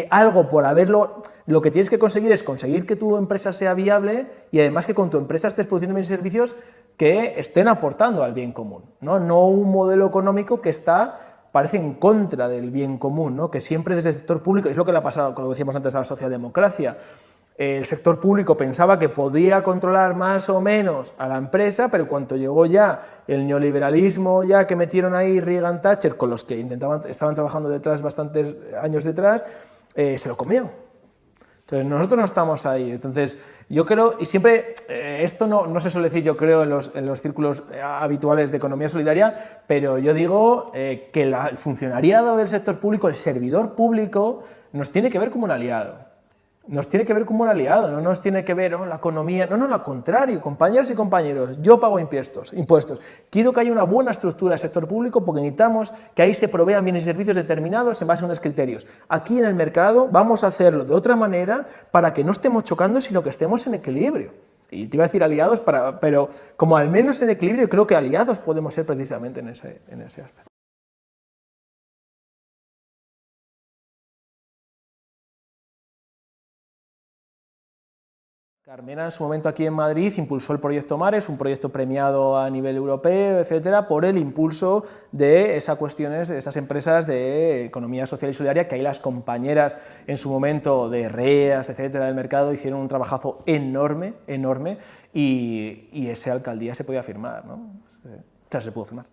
algo por haberlo, lo que tienes que conseguir es conseguir que tu empresa sea viable y además que con tu empresa estés produciendo bienes y servicios que estén aportando al bien común, no, no un modelo económico que está parece en contra del bien común, ¿no? que siempre desde el sector público, es lo que le ha pasado, como decíamos antes, a la socialdemocracia, el sector público pensaba que podía controlar más o menos a la empresa, pero cuando llegó ya el neoliberalismo ya que metieron ahí Reagan Thatcher, con los que intentaban, estaban trabajando detrás bastantes años detrás, eh, se lo comió. Nosotros no estamos ahí. Entonces, yo creo, y siempre, eh, esto no, no, se suele decir, yo creo, en los, en los, círculos eh, habituales de economía solidaria, pero yo digo eh, que el funcionariado del sector público, el servidor público, nos tiene que ver como un aliado nos tiene que ver como un aliado, no nos tiene que ver oh, la economía, no, no, al contrario, compañeros y compañeros, yo pago impuestos, impuestos, quiero que haya una buena estructura del sector público porque necesitamos que ahí se provean bienes y servicios determinados en base a unos criterios. Aquí en el mercado vamos a hacerlo de otra manera para que no estemos chocando, sino que estemos en equilibrio. Y te iba a decir aliados, para, pero como al menos en equilibrio, creo que aliados podemos ser precisamente en ese, en ese aspecto. Carmena en su momento aquí en Madrid impulsó el proyecto Mares, un proyecto premiado a nivel europeo, etcétera, por el impulso de esas cuestiones, de esas empresas de economía social y solidaria, que ahí las compañeras en su momento de REAS, etcétera, del mercado, hicieron un trabajazo enorme, enorme, y, y alcaldía se podía firmar, ¿no? O sea, se pudo firmar.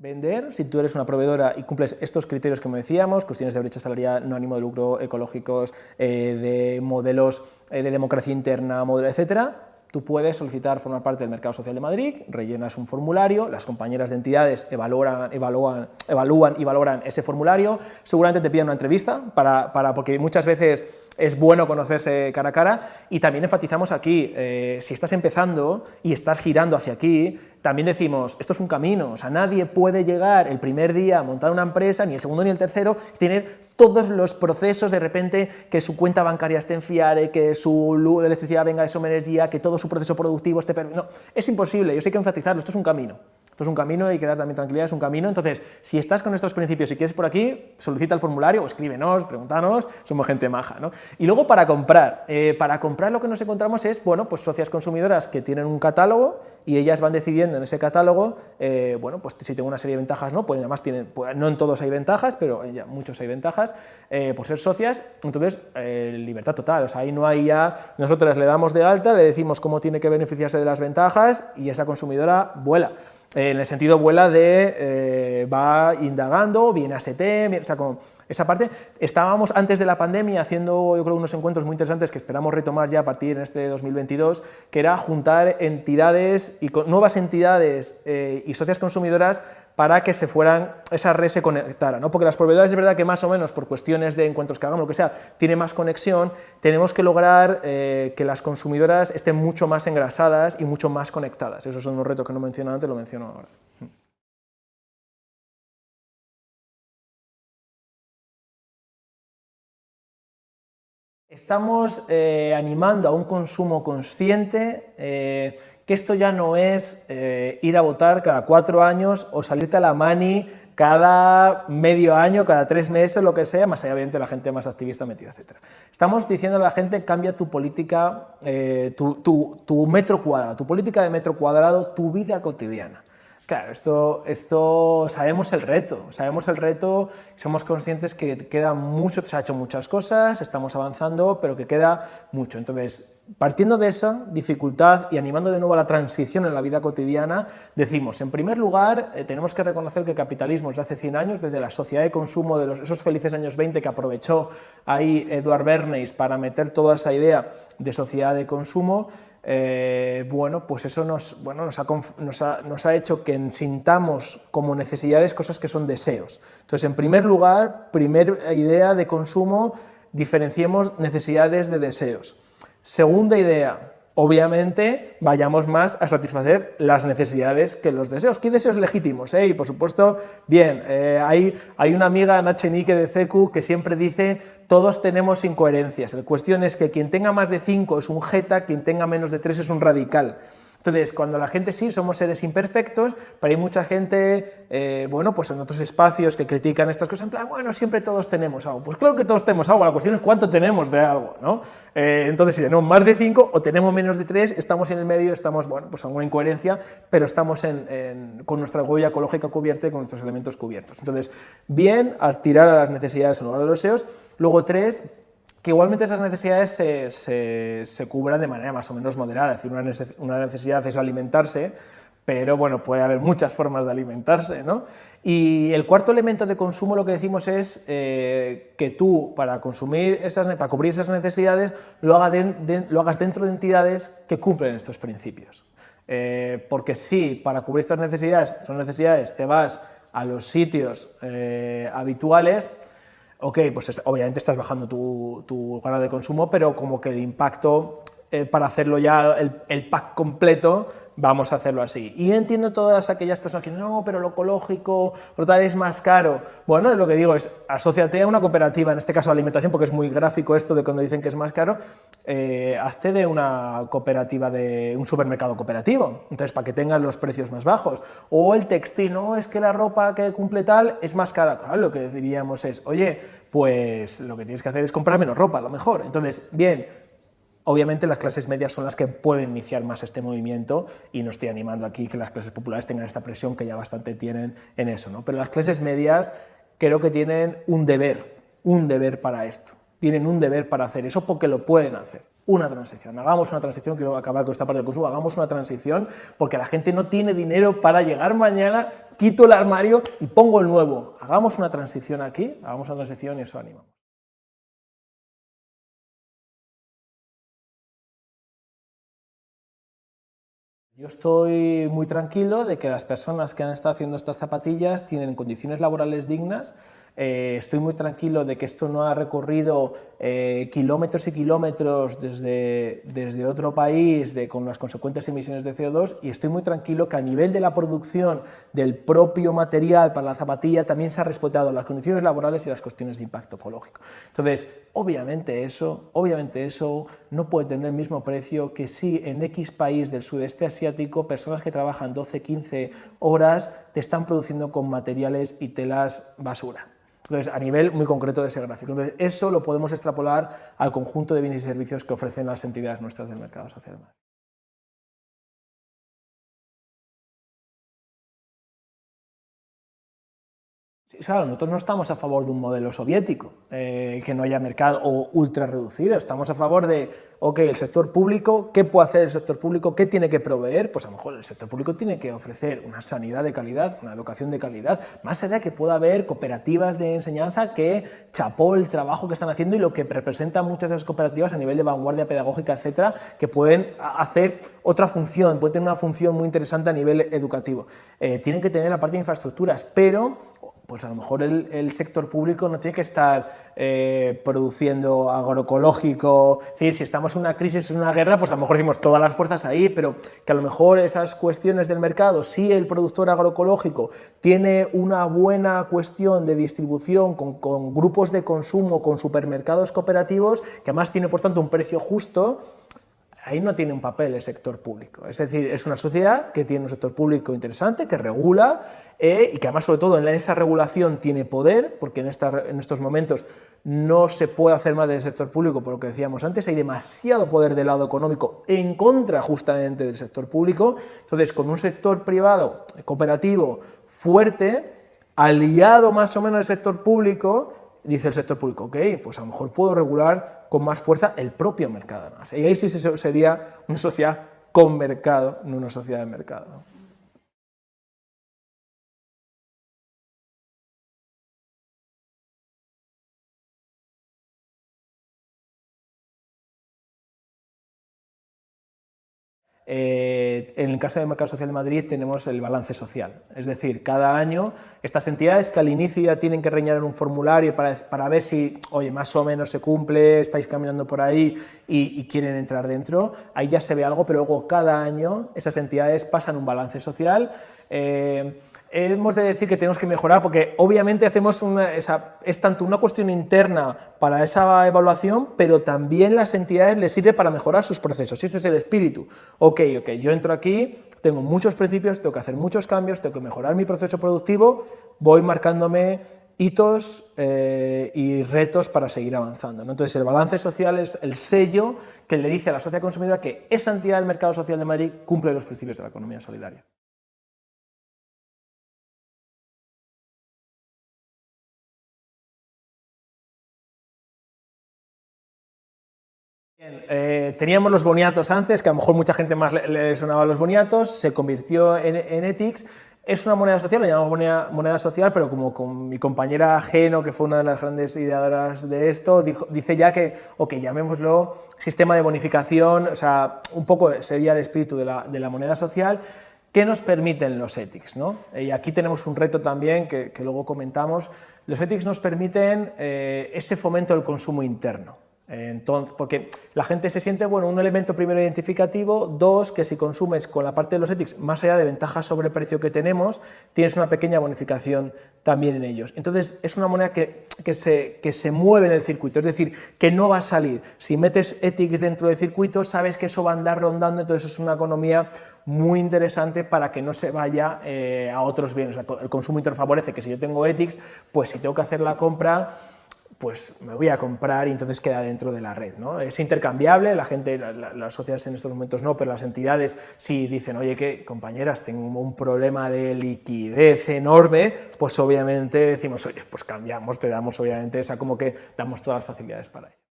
Vender, si tú eres una proveedora y cumples estos criterios que me decíamos, cuestiones de brecha salarial, no ánimo de lucro, ecológicos, eh, de modelos eh, de democracia interna, modelo, etcétera, tú puedes solicitar formar parte del Mercado Social de Madrid, rellenas un formulario, las compañeras de entidades evalúan, evalúan y valoran ese formulario, seguramente te piden una entrevista, para, para porque muchas veces es bueno conocerse cara a cara. Y también enfatizamos aquí, eh, si estás empezando y estás girando hacia aquí, también decimos, esto es un camino, o sea, nadie puede llegar el primer día a montar una empresa, ni el segundo ni el tercero, y tener todos los procesos de repente, que su cuenta bancaria esté en FIARE, que su luz de electricidad venga de energía, que todo su proceso productivo esté... No, es imposible, yo sé que enfatizarlo, esto es un camino. Esto es un camino y que dar también tranquilidad, es un camino. Entonces, si estás con estos principios y quieres por aquí, solicita el formulario o escríbenos, pregúntanos, somos gente maja. ¿no? Y luego para comprar. Eh, para comprar lo que nos encontramos es, bueno, pues socias consumidoras que tienen un catálogo y ellas van decidiendo en ese catálogo, eh, bueno, pues si tengo una serie de ventajas, no, pues además tienen, pues no en todos hay ventajas, pero en muchos hay ventajas, eh, por ser socias, entonces libertad total, o sea, ahí no hay ya, nosotros le damos de alta, le decimos cómo tiene que beneficiarse de las ventajas y esa consumidora vuela en el sentido vuela de eh, va indagando, viene a ST, o sea, como esa parte. Estábamos antes de la pandemia haciendo, yo creo, unos encuentros muy interesantes que esperamos retomar ya a partir de este 2022, que era juntar entidades y nuevas entidades eh, y socias consumidoras para que se fueran, esa red se conectara, ¿no? porque las proveedoras es verdad que más o menos por cuestiones de encuentros que hagamos, lo que sea, tiene más conexión, tenemos que lograr eh, que las consumidoras estén mucho más engrasadas y mucho más conectadas, esos son los retos que no menciono antes, lo menciono ahora. Estamos eh, animando a un consumo consciente, eh, que esto ya no es eh, ir a votar cada cuatro años o salirte a la mani cada medio año, cada tres meses, lo que sea, más allá de la gente más activista metida, etc. Estamos diciendo a la gente, cambia tu política, tu metro cuadrado, tu política de metro cuadrado, tu vida cotidiana. Claro, esto, esto sabemos el reto, sabemos el reto, somos conscientes que queda mucho, se ha hecho muchas cosas, estamos avanzando, pero que queda mucho. Entonces, partiendo de esa dificultad y animando de nuevo a la transición en la vida cotidiana, decimos, en primer lugar, eh, tenemos que reconocer que el capitalismo desde hace 100 años, desde la sociedad de consumo de los, esos felices años 20 que aprovechó ahí Eduard Bernays para meter toda esa idea de sociedad de consumo, eh, bueno, pues eso nos, bueno, nos, ha, nos, ha, hecho que sintamos como necesidades cosas que son deseos. Entonces, en primer lugar, primera idea de consumo, diferenciemos necesidades de deseos. Segunda idea, obviamente vayamos más a satisfacer las necesidades que los deseos. ¿Qué deseos legítimos? Eh? Y por supuesto, bien, eh, hay, hay, una amiga, Nachenique de CECU, que siempre dice todos tenemos incoherencias. La cuestión es que quien tenga más de 5 es un jeta, quien tenga menos de 3 es un radical. Entonces, cuando la gente sí, somos seres imperfectos, pero hay mucha gente, eh, bueno, pues en otros espacios que critican estas cosas, en plan, bueno, siempre todos tenemos algo. Pues claro que todos tenemos algo, la cuestión es cuánto tenemos de algo, ¿no? Eh, entonces, si tenemos más de 5 o tenemos menos de 3, estamos en el medio, estamos, bueno, pues alguna incoherencia, pero estamos con nuestra huella ecológica cubierta y con nuestros elementos cubiertos. Entonces, bien, a tirar a las necesidades en lugar de los deseos. Luego, tres, que igualmente esas necesidades se, se, cubran de manera más o menos moderada, es decir, una necesidad es alimentarse, pero bueno, puede haber muchas formas de alimentarse, ¿no? Y el cuarto elemento de consumo lo que decimos es eh, que tú, para, consumir esas, para cubrir esas necesidades, lo, lo hagas dentro de entidades que cumplen estos principios. Eh, porque si para cubrir estas necesidades, son necesidades, te vas a los sitios eh, habituales, ok, pues obviamente estás bajando tu, tu grado de consumo, pero como que el impacto eh, para hacerlo ya el, el, pack completo, vamos a hacerlo así. Y entiendo todas aquellas personas que no, pero lo ecológico, tal es más caro. Bueno, lo que digo es, asóciate a una cooperativa, en este caso alimentación, porque es muy gráfico esto de cuando dicen que es más caro, eh, hazte de una cooperativa, de un supermercado cooperativo, entonces para que tengan los precios más bajos. O el textil, no, es que la ropa que cumple tal es más cara. Claro, lo que diríamos es, oye, pues lo que tienes que hacer es comprar menos ropa, a lo mejor. Entonces, bien, Obviamente las clases medias son las que pueden iniciar más este movimiento y no estoy animando aquí que las clases populares tengan esta presión que ya bastante tienen en eso, ¿no? pero las clases medias creo que tienen un deber, un deber para esto, tienen un deber para hacer eso porque lo pueden hacer. Una transición, hagamos una transición, quiero acabar con esta parte del consumo, hagamos una transición porque la gente no tiene dinero para llegar mañana, quito el armario y pongo el nuevo. Hagamos una transición aquí, hagamos una transición y eso animamos. Yo estoy muy tranquilo de que las personas que han estado haciendo estas zapatillas tienen condiciones laborales dignas eh, estoy muy tranquilo de que esto no ha recorrido eh, kilómetros y kilómetros desde, desde otro país de, con las consecuentes emisiones de CO2 y estoy muy tranquilo que a nivel de la producción del propio material para la zapatilla también se ha respetado las condiciones laborales y las cuestiones de impacto ecológico. Entonces, obviamente eso, obviamente eso no puede tener el mismo precio que si en X país del sudeste asiático personas que trabajan 12, 15 horas te están produciendo con materiales y telas basura. Entonces, a nivel muy concreto de ese gráfico. Entonces, eso lo podemos extrapolar al conjunto de bienes y servicios que ofrecen las entidades nuestras del mercado social. Claro, nosotros no estamos a favor de un modelo soviético, eh, que no haya mercado o ultra reducido, estamos a favor de ok, el sector público, ¿qué puede hacer el sector público? ¿Qué tiene que proveer? Pues a lo mejor el sector público tiene que ofrecer una sanidad de calidad, una educación de calidad, más allá de que pueda haber cooperativas de enseñanza que chapó el trabajo que están haciendo y lo que representan muchas de esas cooperativas a nivel de vanguardia pedagógica, etcétera, que pueden hacer otra función, pueden tener una función muy interesante a nivel educativo. Eh, tienen que tener la parte de infraestructuras, pero pues a lo mejor el, sector público no tiene que estar eh, produciendo agroecológico, es decir, si estamos en una crisis, en una guerra, pues a lo mejor decimos todas las fuerzas ahí, pero que a lo mejor esas cuestiones del mercado, si el productor agroecológico tiene una buena cuestión de distribución con, con grupos de consumo, con supermercados cooperativos, que además tiene por tanto un precio justo, ahí no tiene un papel el sector público. Es decir, es una sociedad que tiene un sector público interesante, que regula eh, y que además, sobre todo, en esa regulación tiene poder, porque en, estos momentos no se puede hacer más del sector público, por lo que decíamos antes, hay demasiado poder del lado económico en contra justamente del sector público. Entonces, con un sector privado, cooperativo, fuerte, aliado más o menos al sector público, dice el sector público, ok, pues a lo mejor puedo regular con más fuerza el propio mercado además. Y ahí sí sería una sociedad con mercado, no una sociedad de mercado. Eh, en el caso del Mercado Social de Madrid tenemos el balance social, es decir, cada año estas entidades que al inicio ya tienen que rellenar un formulario para, para ver si, oye, más o menos se cumple, estáis caminando por ahí y, quieren entrar dentro, ahí ya se ve algo, pero luego cada año esas entidades pasan un balance social, eh, hemos de decir que tenemos que mejorar porque obviamente hacemos una, es tanto una cuestión interna para esa evaluación, pero también las entidades les sirve para mejorar sus procesos, ese es el espíritu. Ok, ok, yo entro aquí, tengo muchos principios, tengo que hacer muchos cambios, tengo que mejorar mi proceso productivo, voy marcándome hitos eh, y retos para seguir avanzando. Entonces el balance social es el sello que le dice a la sociedad consumidora que esa entidad del mercado social de Madrid cumple los principios de la economía solidaria. Eh, teníamos los boniatos antes, que a lo mejor mucha gente más le, sonaba los boniatos, se convirtió en, Ethics, es una moneda social, la llamamos moneda, social, pero como mi compañera Geno, que fue una de las grandes ideadoras de esto, dice ya que, ok, llamémoslo sistema de bonificación, o sea, un poco sería el espíritu de la, moneda social, ¿Qué nos permiten los ethics? ¿no? Y aquí tenemos un reto también que, luego comentamos. Los ethics nos permiten eh, ese fomento del consumo interno. Entonces, porque la gente se siente, bueno, un elemento primero identificativo, dos, que si consumes con la parte de los ethics, más allá de ventajas sobre el precio que tenemos, tienes una pequeña bonificación también en ellos. Entonces, es una moneda que, que, se, que se mueve en el circuito, es decir, que no va a salir. Si metes ethics dentro del circuito, sabes que eso va a andar rondando, entonces es una economía muy interesante para que no se vaya eh, a otros bienes. el consumo interno favorece que si yo tengo ethics, pues si tengo que hacer la compra, pues me voy a comprar y entonces queda dentro de la red. ¿no? Es intercambiable, la gente, las sociedades en estos momentos no, pero las entidades sí dicen, oye, que compañeras, tengo un problema de liquidez enorme, pues obviamente decimos, oye, pues cambiamos, te damos obviamente, esa como que damos todas las facilidades para ello.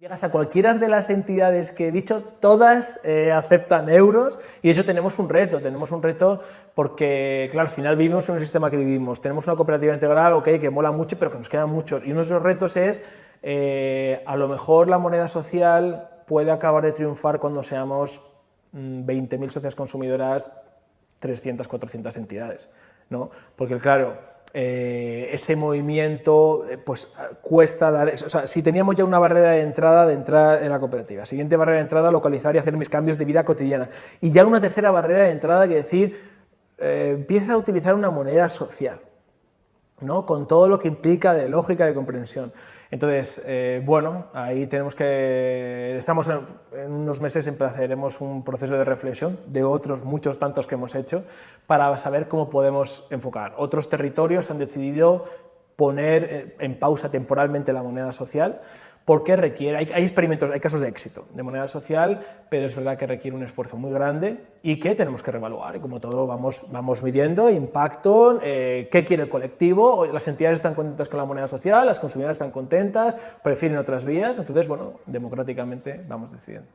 Llegas a cualquiera de las entidades que he dicho, todas eh, aceptan euros y eso tenemos un reto, tenemos un reto porque, claro, al final vivimos en un sistema que vivimos, tenemos una cooperativa integral, ok, que mola mucho, pero que nos quedan muchos y uno de los retos es, eh, a lo mejor la moneda social puede acabar de triunfar cuando seamos 20.000 mm, socias consumidoras, 300, 400 entidades, ¿no? Porque, claro, eh, ese movimiento eh, pues cuesta dar, o sea, si teníamos ya una barrera de entrada de entrar en la cooperativa, siguiente barrera de entrada, localizar y hacer mis cambios de vida cotidiana, y ya una tercera barrera de entrada que decir, eh, empieza a utilizar una moneda social, ¿no? con todo lo que implica de lógica de comprensión. Entonces, eh, bueno, ahí tenemos que, estamos en, unos meses empezaremos un proceso de reflexión de otros muchos tantos que hemos hecho para saber cómo podemos enfocar. Otros territorios han decidido poner eh, en pausa temporalmente la moneda social porque requiere, hay, experimentos, hay casos de éxito de moneda social, pero es verdad que requiere un esfuerzo muy grande y que tenemos que revaluar, y como todo vamos, vamos midiendo impacto, eh, qué quiere el colectivo, las entidades están contentas con la moneda social, las consumidoras están contentas, prefieren otras vías, entonces, bueno, democráticamente vamos decidiendo.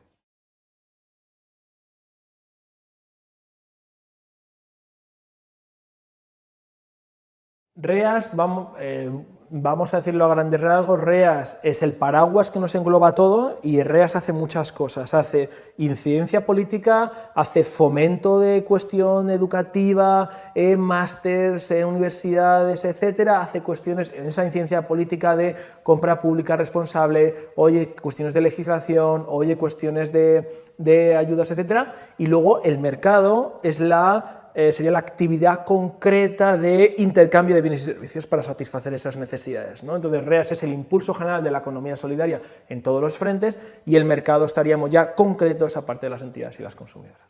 REAS, vamos, eh, vamos a decirlo a grandes rasgos, REAS es el paraguas que nos engloba todo y REAS hace muchas cosas, hace incidencia política, hace fomento de cuestión educativa, en másters, en universidades, etcétera, hace cuestiones en esa incidencia política de compra pública responsable, oye cuestiones de legislación, oye cuestiones de, de ayudas, etcétera, y luego el mercado es la eh, sería la actividad concreta de intercambio de bienes y servicios para satisfacer esas necesidades. ¿no? Entonces, REAS es el impulso general de la economía solidaria en todos los frentes y el mercado estaríamos ya concretos aparte de las entidades y las consumidoras.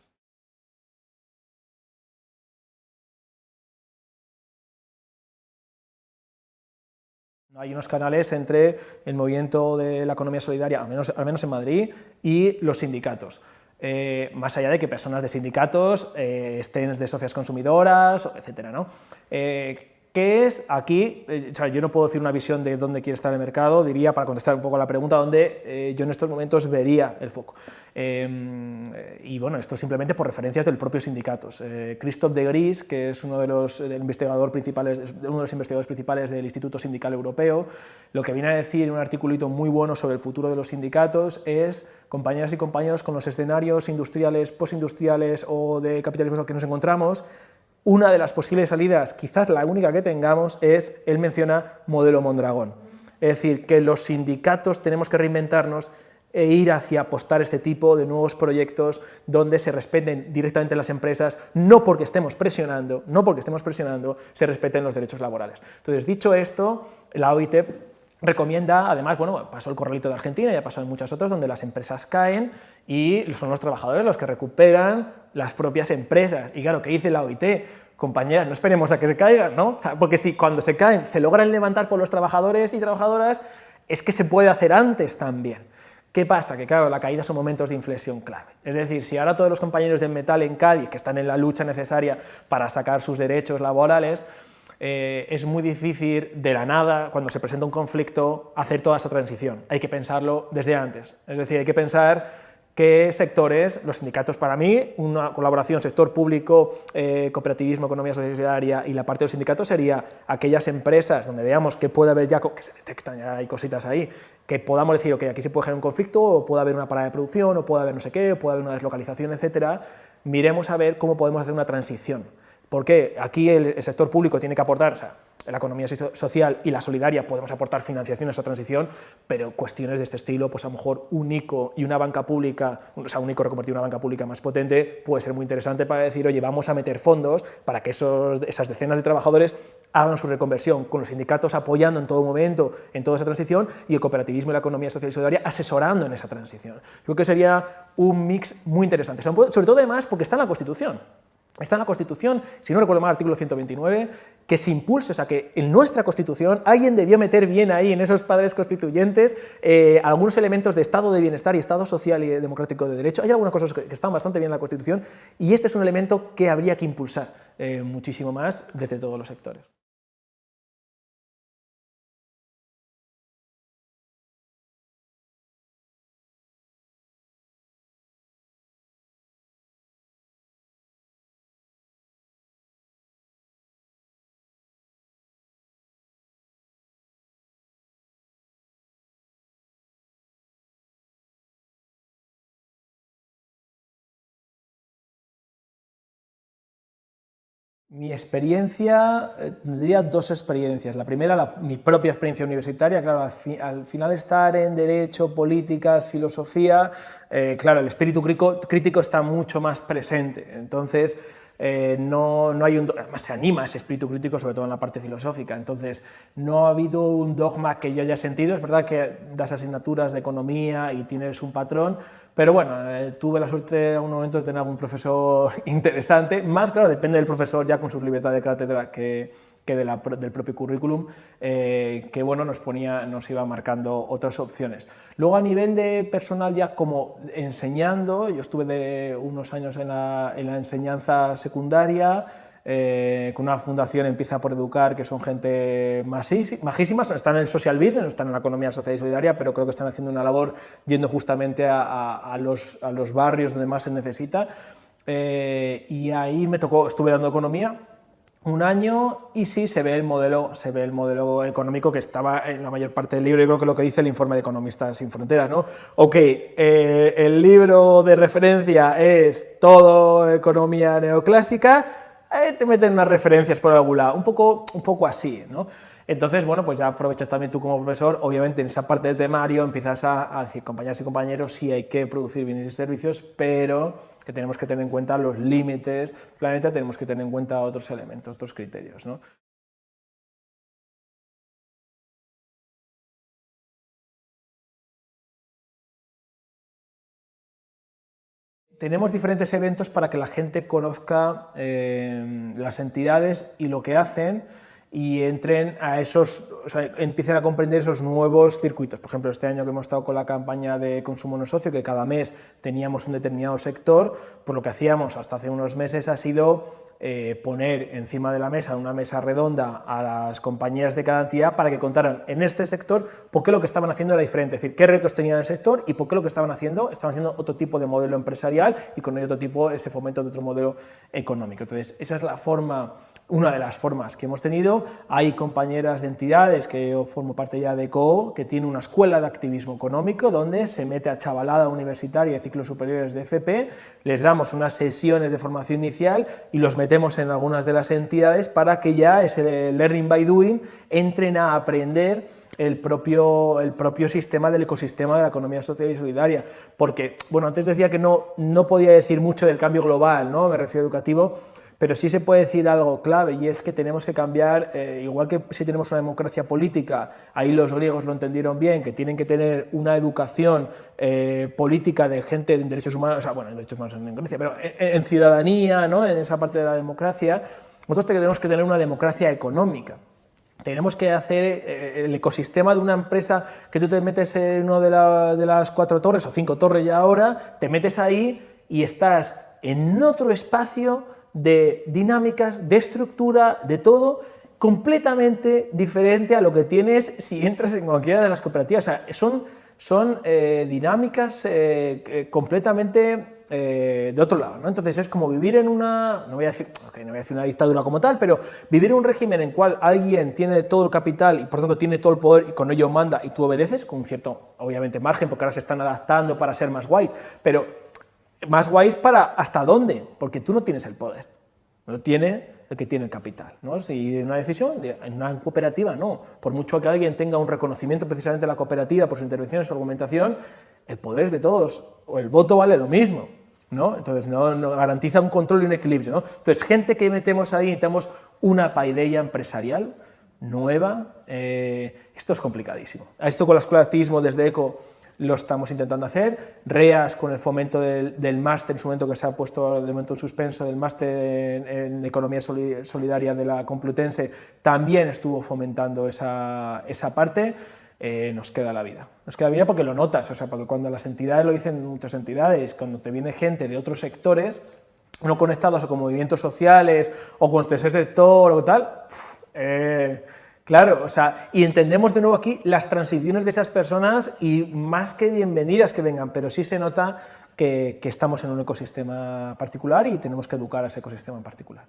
Hay unos canales entre el movimiento de la economía solidaria, menos, al menos en Madrid, y los sindicatos. Eh, más allá de que personas de sindicatos eh, estén de socias consumidoras, etc. ¿no? Eh, ¿Qué es aquí? Eh, yo no puedo decir una visión de dónde quiere estar el mercado, diría, para contestar un poco a la pregunta, dónde eh, yo en estos momentos vería el foco. Em, y bueno, esto simplemente por referencias del propio sindicatos. Eh, Christophe de Gris, que es uno de los, investigadores principales, uno de los investigadores principales del Instituto Sindical Europeo, lo que viene a decir en un articulito muy bueno sobre el futuro de los sindicatos es, compañeras y compañeros, con los escenarios industriales, postindustriales o de capitalismo que nos encontramos, una de las posibles salidas, quizás la única que tengamos, es, él menciona, modelo Mondragón. Es decir, que los sindicatos tenemos que reinventarnos e ir hacia apostar este tipo de nuevos proyectos donde se respeten directamente las empresas, no porque estemos presionando, no porque estemos presionando, se respeten los derechos laborales. Entonces, dicho esto, la OIT recomienda, además, bueno, pasó el corralito de Argentina y ha pasado en muchas otras donde las empresas caen y son los trabajadores los que recuperan las propias empresas. Y claro, ¿qué dice la OIT? Compañera, no esperemos a que se caigan, ¿no? porque si cuando se caen se logran levantar por los trabajadores y trabajadoras, es que se puede hacer antes también. ¿Qué pasa? Que claro, la caída son momentos de inflexión clave. Es decir, si ahora todos los compañeros de metal en Cádiz, que están en la lucha necesaria para sacar sus derechos laborales, eh, es muy difícil de la nada, cuando se presenta un conflicto, hacer toda esa transición. Hay que pensarlo desde antes. Es decir, hay que pensar qué sectores, los sindicatos para mí, una colaboración sector público, eh, cooperativismo, economía solidaria y la parte de los sindicatos sería aquellas empresas donde veamos que puede haber ya, que se detectan, ya hay cositas ahí, que podamos decir, que aquí se puede generar un conflicto, o puede haber una parada de producción, o puede haber no sé qué, o puede haber una deslocalización, etcétera, miremos a ver cómo podemos hacer una transición. Porque aquí el, sector público tiene que aportar, o sea, la economía social y la solidaria podemos aportar financiación a esa transición, pero cuestiones de este estilo, pues a lo mejor un ICO y una banca pública, o sea, un ICO reconvertido en una banca pública más potente, puede ser muy interesante para decir, oye, vamos a meter fondos para que esos, esas decenas de trabajadores hagan su reconversión, con los sindicatos apoyando en todo momento en toda esa transición y el cooperativismo y la economía social y solidaria asesorando en esa transición. Creo que sería un mix muy interesante, sobre todo además porque está en la Constitución. Está en la Constitución, si no recuerdo mal, artículo 129, que se impulse, o sea, que en nuestra Constitución alguien debió meter bien ahí, en esos padres constituyentes, eh, algunos elementos de estado de bienestar y estado social y democrático de derecho. Hay algunas cosas que, están bastante bien en la Constitución y este es un elemento que habría que impulsar eh, muchísimo más desde todos los sectores. Mi experiencia, eh, tendría dos experiencias. La primera, mi propia experiencia universitaria, claro, al, final estar en Derecho, Políticas, Filosofía, eh, claro, el espíritu crítico, está mucho más presente. Entonces, eh, no, no, hay un... Además se anima ese espíritu crítico, sobre todo en la parte filosófica. Entonces, no ha habido un dogma que yo haya sentido. Es verdad que das asignaturas de economía y tienes un patrón, pero bueno, eh, tuve la suerte en algún momento de tener algún profesor interesante, más claro, depende del profesor ya con su libertad de cátedra que, que de la, del propio currículum, eh, que bueno, nos, ponía, nos iba marcando otras opciones. Luego a nivel de personal ya como enseñando, yo estuve de unos años en la, en la enseñanza secundaria, eh, con una fundación empieza por educar, que son gente majísimas, están en el social business, están en la economía social y solidaria, pero creo que están haciendo una labor yendo justamente a, los, a los, barrios donde más se necesita. Eh, y ahí me tocó, estuve dando economía, un año y sí se ve el modelo, se ve el modelo económico que estaba en la mayor parte del libro, y creo que lo que dice el informe de Economistas sin Fronteras, ¿no? Ok, eh, el libro de referencia es todo economía neoclásica, te meten unas referencias por algún lado, un poco, un poco así, ¿no? Entonces, bueno, pues ya aprovechas también tú como profesor, obviamente en esa parte del temario empiezas a, decir, compañeros y compañeros, sí hay que producir bienes y servicios, pero que tenemos que tener en cuenta los límites del planeta, tenemos que tener en cuenta otros elementos, otros criterios. Tenemos diferentes eventos para que la gente conozca eh, las entidades y lo que hacen y entren a esos, o sea, empiecen a comprender esos nuevos circuitos. Por ejemplo, este año que hemos estado con la campaña de consumo no socio, que cada mes teníamos un determinado sector, pues lo que hacíamos hasta hace unos meses ha sido eh, poner encima de la mesa, una mesa redonda, a las compañías de cada entidad para que contaran en este sector por qué lo que estaban haciendo era diferente, es decir, qué retos tenían el sector y por qué lo que estaban haciendo, estaban haciendo otro tipo de modelo empresarial y con otro tipo, ese fomento de otro modelo económico. Entonces, esa es la forma una de las formas que hemos tenido. Hay compañeras de entidades, que yo formo parte ya de COO, que tiene una escuela de activismo económico donde se mete a chavalada universitaria de ciclos superiores de FP, les damos unas sesiones de formación inicial y los metemos en algunas de las entidades para que ya ese learning by doing entren a aprender el propio, el propio sistema del ecosistema de la economía social y solidaria. Porque, bueno, antes decía que no, no podía decir mucho del cambio global, ¿no? me refiero educativo, pero sí se puede decir algo clave y es que tenemos que cambiar, eh, igual que si tenemos una democracia política, ahí los griegos lo entendieron bien, que tienen que tener una educación eh, política de gente en derechos humanos, o sea, bueno, en derechos humanos en Grecia, pero en, ciudadanía, ¿no? en esa parte de la democracia, nosotros tenemos que tener una democracia económica. Tenemos que hacer eh, el ecosistema de una empresa que tú te metes en una de, de las cuatro torres o cinco torres ya ahora, te metes ahí y estás en otro espacio de dinámicas, de estructura, de todo, completamente diferente a lo que tienes si entras en cualquiera de las cooperativas. Son, son eh, dinámicas eh, eh, completamente de otro lado. ¿no? Entonces es como vivir en una, no voy, a decir, no voy a decir una dictadura como tal, pero vivir en un régimen en el cual alguien tiene todo el capital y por tanto tiene todo el poder y con ello manda y tú obedeces, con un cierto, obviamente, margen, porque ahora se están adaptando para ser más guays, pero más guays para hasta dónde, porque tú no tienes el poder, lo tiene el que tiene el capital. ¿no? Si una decisión, en una cooperativa no, por mucho que alguien tenga un reconocimiento precisamente de la cooperativa por su intervención, su argumentación, el poder es de todos, o el voto vale lo mismo. ¿no? Entonces no, garantiza un control y un equilibrio. ¿no? Entonces gente que metemos ahí, necesitamos una paideia empresarial nueva, eh, esto es complicadísimo. A esto con de activismo desde ECO lo estamos intentando hacer. REAS, con el fomento del, máster, en su momento que se ha puesto de momento en suspenso, del máster en, Economía Solidaria de la Complutense, también estuvo fomentando esa, esa parte. Eh, nos queda la vida. Nos queda la vida porque lo notas, o sea, porque cuando las entidades lo dicen muchas entidades, cuando te viene gente de otros sectores, no conectados o con movimientos sociales o con ese sector o tal, eh, Claro, o sea, y entendemos de nuevo aquí las transiciones de esas personas y más que bienvenidas que vengan, pero sí se nota que, que estamos en un ecosistema particular y tenemos que educar a ese ecosistema en particular.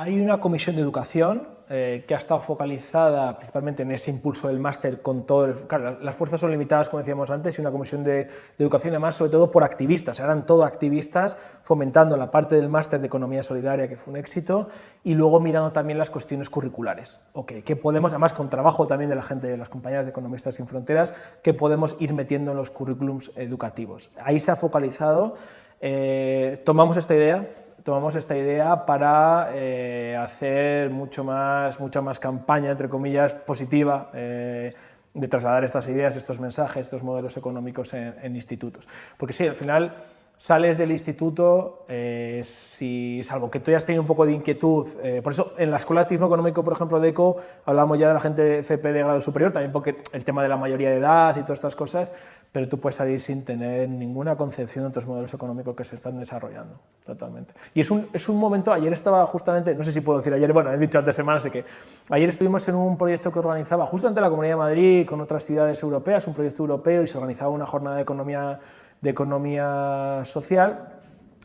Hay una comisión de educación eh, que ha estado focalizada principalmente en ese impulso del máster con todo el, claro, las fuerzas son limitadas como decíamos antes y una comisión de, educación además sobre todo por activistas, eran todo activistas fomentando la parte del máster de economía solidaria que fue un éxito y luego mirando también las cuestiones curriculares, okay, que podemos, además con trabajo también de la gente de las compañías de Economistas Sin Fronteras, que podemos ir metiendo en los currículums educativos. Ahí se ha focalizado, eh, tomamos esta idea, tomamos esta idea para eh, hacer mucho más, mucha más campaña, entre comillas, positiva, eh, de trasladar estas ideas, estos mensajes, estos modelos económicos en, institutos. Porque sí, al final sales del instituto, eh, si, salvo que tú hayas tenido un poco de inquietud, por eso en la Escuela de Activismo Económico, por ejemplo, de ECO, hablamos ya de la gente de FP de grado superior, también porque el tema de la mayoría de edad y todas estas cosas, pero tú puedes salir sin tener ninguna concepción de otros modelos económicos que se están desarrollando, totalmente. Y es un, es un momento, ayer estaba justamente, no sé si puedo decir ayer, bueno, he dicho antes semanas, así que ayer estuvimos en un proyecto que organizaba justamente la Comunidad de Madrid con otras ciudades europeas, un proyecto europeo, y se organizaba una jornada de economía, de economía social,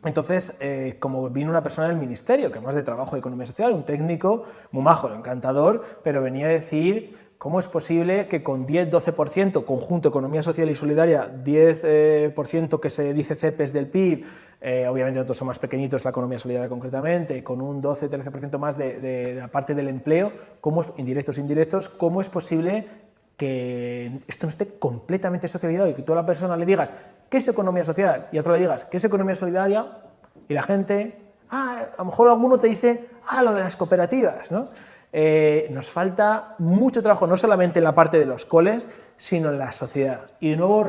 entonces, eh, como vino una persona del ministerio, que además de trabajo de economía social, un técnico muy majo, encantador, pero venía a decir ¿Cómo es posible que con 10-12% conjunto economía social y solidaria, 10% eh, que se dice CEPES del PIB, eh, obviamente nosotros somos más pequeñitos, la economía solidaria concretamente, con un 12-13% más de, la parte del empleo, ¿cómo, indirectos indirectos, ¿cómo es posible que esto no esté completamente socializado y que tú a la persona le digas qué es economía social y a otro le digas qué es economía solidaria y la gente, ah, a lo mejor alguno te dice, ah, lo de las cooperativas, ¿no? Eh, nos falta mucho trabajo, no solamente en la parte de los coles, sino en la sociedad. Y de nuevo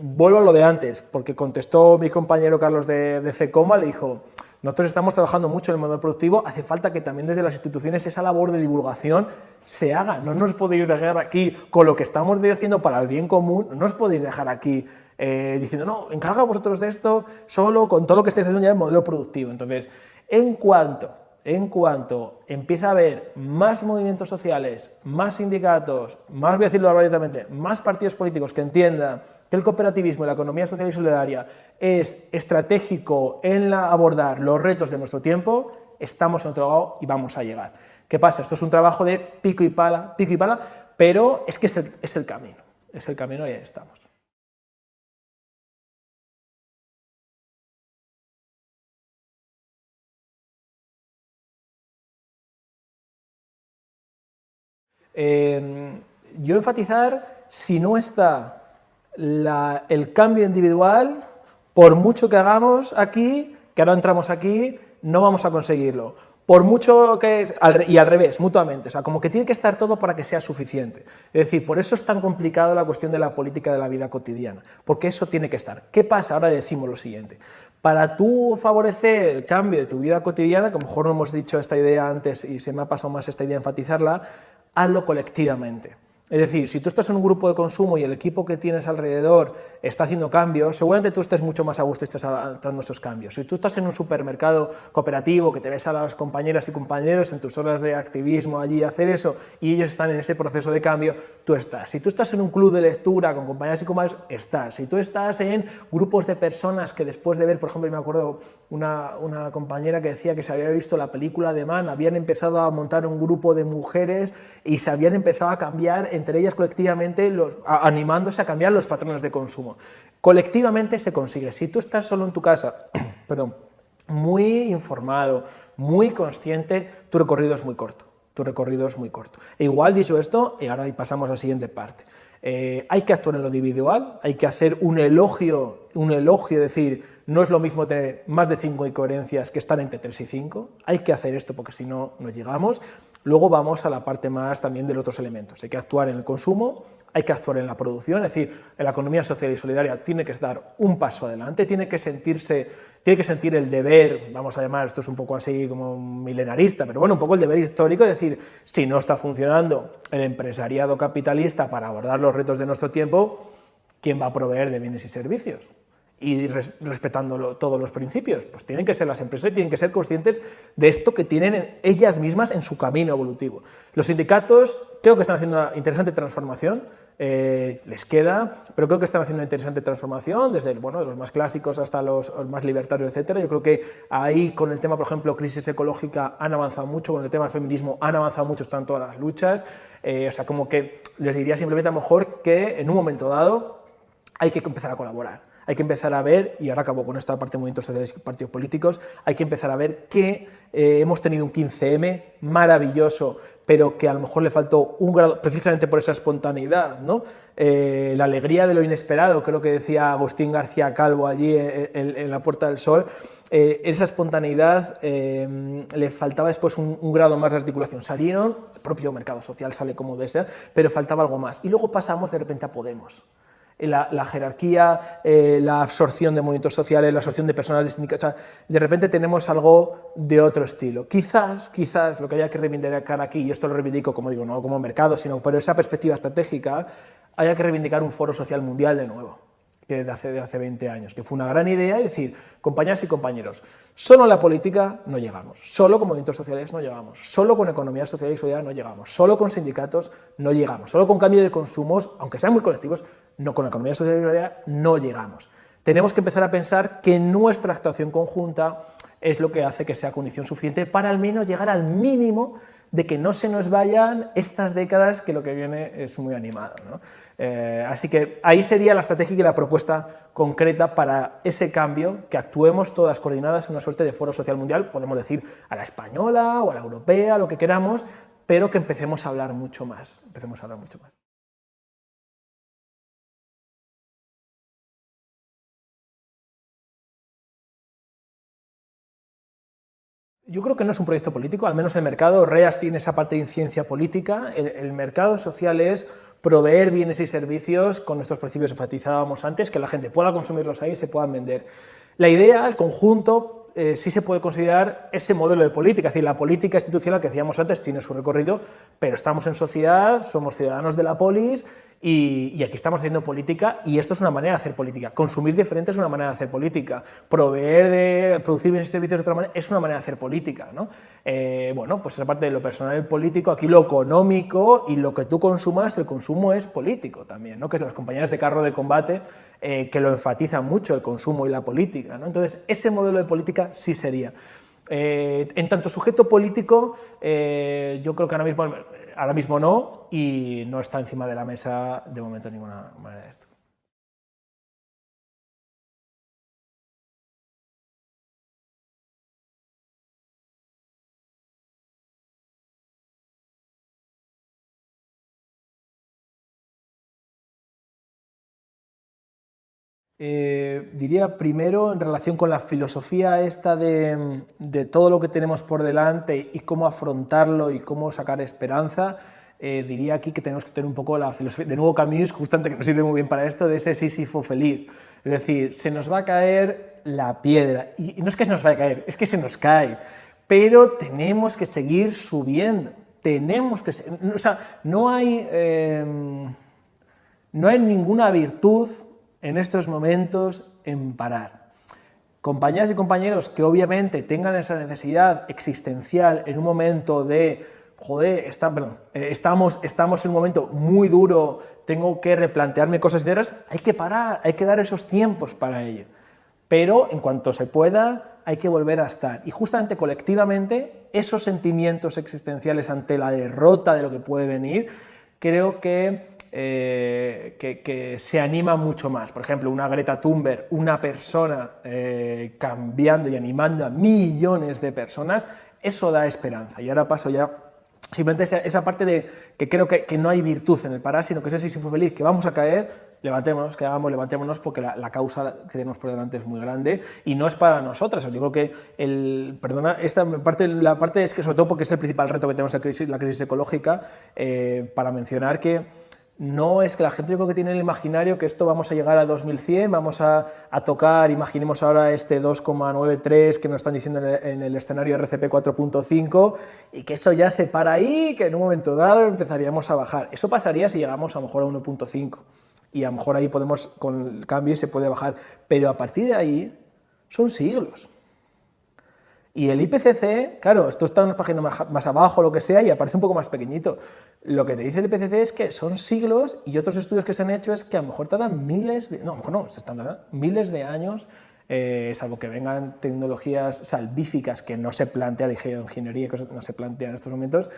vuelvo a lo de antes, porque contestó mi compañero Carlos de, de FECOMA, le dijo, nosotros estamos trabajando mucho en el modelo productivo, hace falta que también desde las instituciones esa labor de divulgación se haga. No nos podéis dejar aquí con lo que estamos haciendo para el bien común, no os podéis dejar aquí eh, diciendo, no, encarga vosotros de esto solo con todo lo que estáis haciendo ya en modelo productivo. Entonces, en cuanto, en cuanto empieza a haber más movimientos sociales, más sindicatos, más, voy a decirlo abiertamente, más partidos políticos que entiendan que el cooperativismo y la economía social y solidaria es estratégico en la abordar los retos de nuestro tiempo, estamos en otro lado y vamos a llegar. ¿Qué pasa? Esto es un trabajo de pico y pala, pico y pala, pero es que es el, es el camino, es el camino y ahí estamos. Eh, yo enfatizar, si no está el cambio individual, por mucho que hagamos aquí, que ahora entramos aquí, no vamos a conseguirlo. Por mucho que... y al revés, mutuamente, o sea, como que tiene que estar todo para que sea suficiente. Es decir, por eso es tan complicado la cuestión de la política de la vida cotidiana, porque eso tiene que estar. ¿Qué pasa? Ahora decimos lo siguiente. Para tú favorecer el cambio de tu vida cotidiana, que a lo mejor no hemos dicho esta idea antes y se me ha pasado más esta idea enfatizarla, hazlo colectivamente. Es decir, si tú estás en un grupo de consumo y el equipo que tienes alrededor está haciendo cambios, seguramente tú estés mucho más a gusto y estés adaptando esos cambios. Si tú estás en un supermercado cooperativo, que te ves a las compañeras y compañeros en tus horas de activismo allí hacer eso, y ellos están en ese proceso de cambio, tú estás. Si tú estás en un club de lectura con compañeras y compañeros, estás. Si tú estás en grupos de personas que después de ver, por ejemplo, me acuerdo una, una compañera que decía que se había visto la película de Man, habían empezado a montar un grupo de mujeres y se habían empezado a cambiar entre ellas colectivamente animándose a cambiar los patrones de consumo. Colectivamente se consigue. Si tú estás solo en tu casa, perdón, muy informado, muy consciente, tu recorrido es muy corto. Tu recorrido es muy corto. E igual dicho esto, y ahora pasamos a la siguiente parte. Eh, hay que actuar en lo individual, hay que hacer un elogio, un elogio, decir, no es lo mismo tener más de 5 incoherencias que estar entre 3 y 5, hay que hacer esto porque si no, no llegamos. Luego vamos a la parte más también de los otros elementos. Hay que actuar en el consumo, hay que actuar en la producción, es decir, la economía social y solidaria tiene que dar un paso adelante, tiene que sentirse, tiene que sentir el deber, vamos a llamar, esto es un poco así como milenarista, pero bueno, un poco el deber histórico, es decir, si no está funcionando el empresariado capitalista para abordar los retos de nuestro tiempo, ¿quién va a proveer de bienes y servicios? Y respetando todos los principios. Pues tienen que ser las empresas tienen que ser conscientes de esto que tienen ellas mismas en su camino evolutivo. Los sindicatos creo que están haciendo una interesante transformación, eh, les queda, pero creo que están haciendo una interesante transformación, desde bueno, los más clásicos hasta los, más libertarios, etc. Yo creo que ahí con el tema, por ejemplo, crisis ecológica han avanzado mucho, con el tema feminismo han avanzado mucho, están todas las luchas, eh, o sea, como que les diría simplemente a lo mejor que en un momento dado hay que empezar a colaborar hay que empezar a ver, y ahora acabo con esta parte de movimientos sociales y partidos políticos, hay que empezar a ver que eh, hemos tenido un 15M maravilloso, pero que a lo mejor le faltó un grado, precisamente por esa espontaneidad, ¿no? Eh, la alegría de lo inesperado, creo que decía Agustín García Calvo allí en, la Puerta del Sol, eh, esa espontaneidad le faltaba después un, un, grado más de articulación. Salieron, el propio mercado social sale como desea, pero faltaba algo más. Y luego pasamos de repente a Podemos la, jerarquía, eh, la absorción de movimientos sociales, la absorción de personas de de repente tenemos algo de otro estilo. Quizás, quizás lo que haya que reivindicar aquí, y esto lo reivindico como digo, no como mercado, sino por esa perspectiva estratégica, haya que reivindicar un foro social mundial de nuevo que hace, de hace 20 años, que fue una gran idea, es decir, compañeras y compañeros, solo en la política no llegamos, solo con movimientos sociales no llegamos, solo con economía social y solidaria no llegamos, solo con sindicatos no llegamos, solo con cambio de consumos, aunque sean muy colectivos, no con economía social solidaria no llegamos. Tenemos que empezar a pensar que nuestra actuación conjunta es lo que hace que sea condición suficiente para al menos llegar al mínimo de que no se nos vayan estas décadas que lo que viene es muy animado. Eh, así que ahí sería la estrategia y la propuesta concreta para ese cambio, que actuemos todas coordinadas en una suerte de foro social mundial, podemos decir a la española o a la europea, lo que queramos, pero que empecemos a hablar mucho más, empecemos a hablar mucho más. Yo creo que no es un proyecto político, al menos el mercado, REAS tiene esa parte de ciencia política, el, mercado social es proveer bienes y servicios con nuestros principios enfatizábamos antes, que la gente pueda consumirlos ahí y se puedan vender. La idea, el conjunto, eh, sí se puede considerar ese modelo de política, es decir, la política institucional que decíamos antes tiene su recorrido, pero estamos en sociedad, somos ciudadanos de la polis y, aquí estamos haciendo política y esto es una manera de hacer política. Consumir diferente es una manera de hacer política. Proveer de, producir bienes y servicios de otra manera es una manera de hacer política. ¿no? Eh, bueno, pues esa parte de lo personal y político, aquí lo económico y lo que tú consumas, el consumo es político también, ¿no? que las compañías de carro de combate eh, que lo enfatizan mucho el consumo y la política. ¿no? Entonces, ese modelo de política sí sería. Eh, en tanto sujeto político, yo creo que ahora mismo ahora mismo no, y no está encima de la mesa de momento ninguna manera de esto. Eh, diría primero en relación con la filosofía esta de, todo lo que tenemos por delante y cómo afrontarlo y cómo sacar esperanza, eh, diría aquí que tenemos que tener un poco la filosofía, de nuevo Camus, justamente que nos sirve muy bien para esto, de ese Sísifo feliz. Es decir, se nos va a caer la piedra, y, no es que se nos vaya a caer, es que se nos cae, pero tenemos que seguir subiendo, tenemos que... O sea, no hay, em, no hay ninguna virtud en estos momentos en parar. Compañeras y compañeros que obviamente tengan esa necesidad existencial en un momento de, joder, está, perdón, eh, estamos, estamos en un momento muy duro, tengo que replantearme cosas enteras, hay que parar, hay que dar esos tiempos para ello. Pero en cuanto se pueda, hay que volver a estar. Y justamente colectivamente, esos sentimientos existenciales ante la derrota de lo que puede venir, creo que eh, que, se anima mucho más. Por ejemplo, una Greta Thunberg, una persona eh, cambiando y animando a millones de personas, eso da esperanza. Y ahora paso ya simplemente esa, esa parte de que creo que, no hay virtud en el parar, sino que ese sí fue feliz, que vamos a caer, levantémonos, que hagamos, levantémonos, porque la, causa que tenemos por delante es muy grande y no es para nosotras. Yo creo que, perdona, esta parte, la parte es que sobre todo porque es el principal reto que tenemos la crisis, la crisis ecológica, eh, para mencionar que no es que la gente yo creo que tiene el imaginario que esto vamos a llegar a 2100, vamos a, tocar, imaginemos ahora este 2,93 que nos están diciendo en el, escenario RCP 4.5 y que eso ya se para ahí, que en un momento dado empezaríamos a bajar. Eso pasaría si llegamos a lo mejor a 1.5 y a lo mejor ahí podemos, con el cambio se puede bajar, pero a partir de ahí son siglos. Y el IPCC, claro, esto está en una página más, abajo, lo que sea, y aparece un poco más pequeñito. Lo que te dice el IPCC es que son siglos, y otros estudios que se han hecho es que a lo mejor tardan miles, de, no, a lo mejor no, se están miles de años, eh, salvo que vengan tecnologías salvíficas que no se plantea, de geoingeniería, que no se plantea en estos momentos,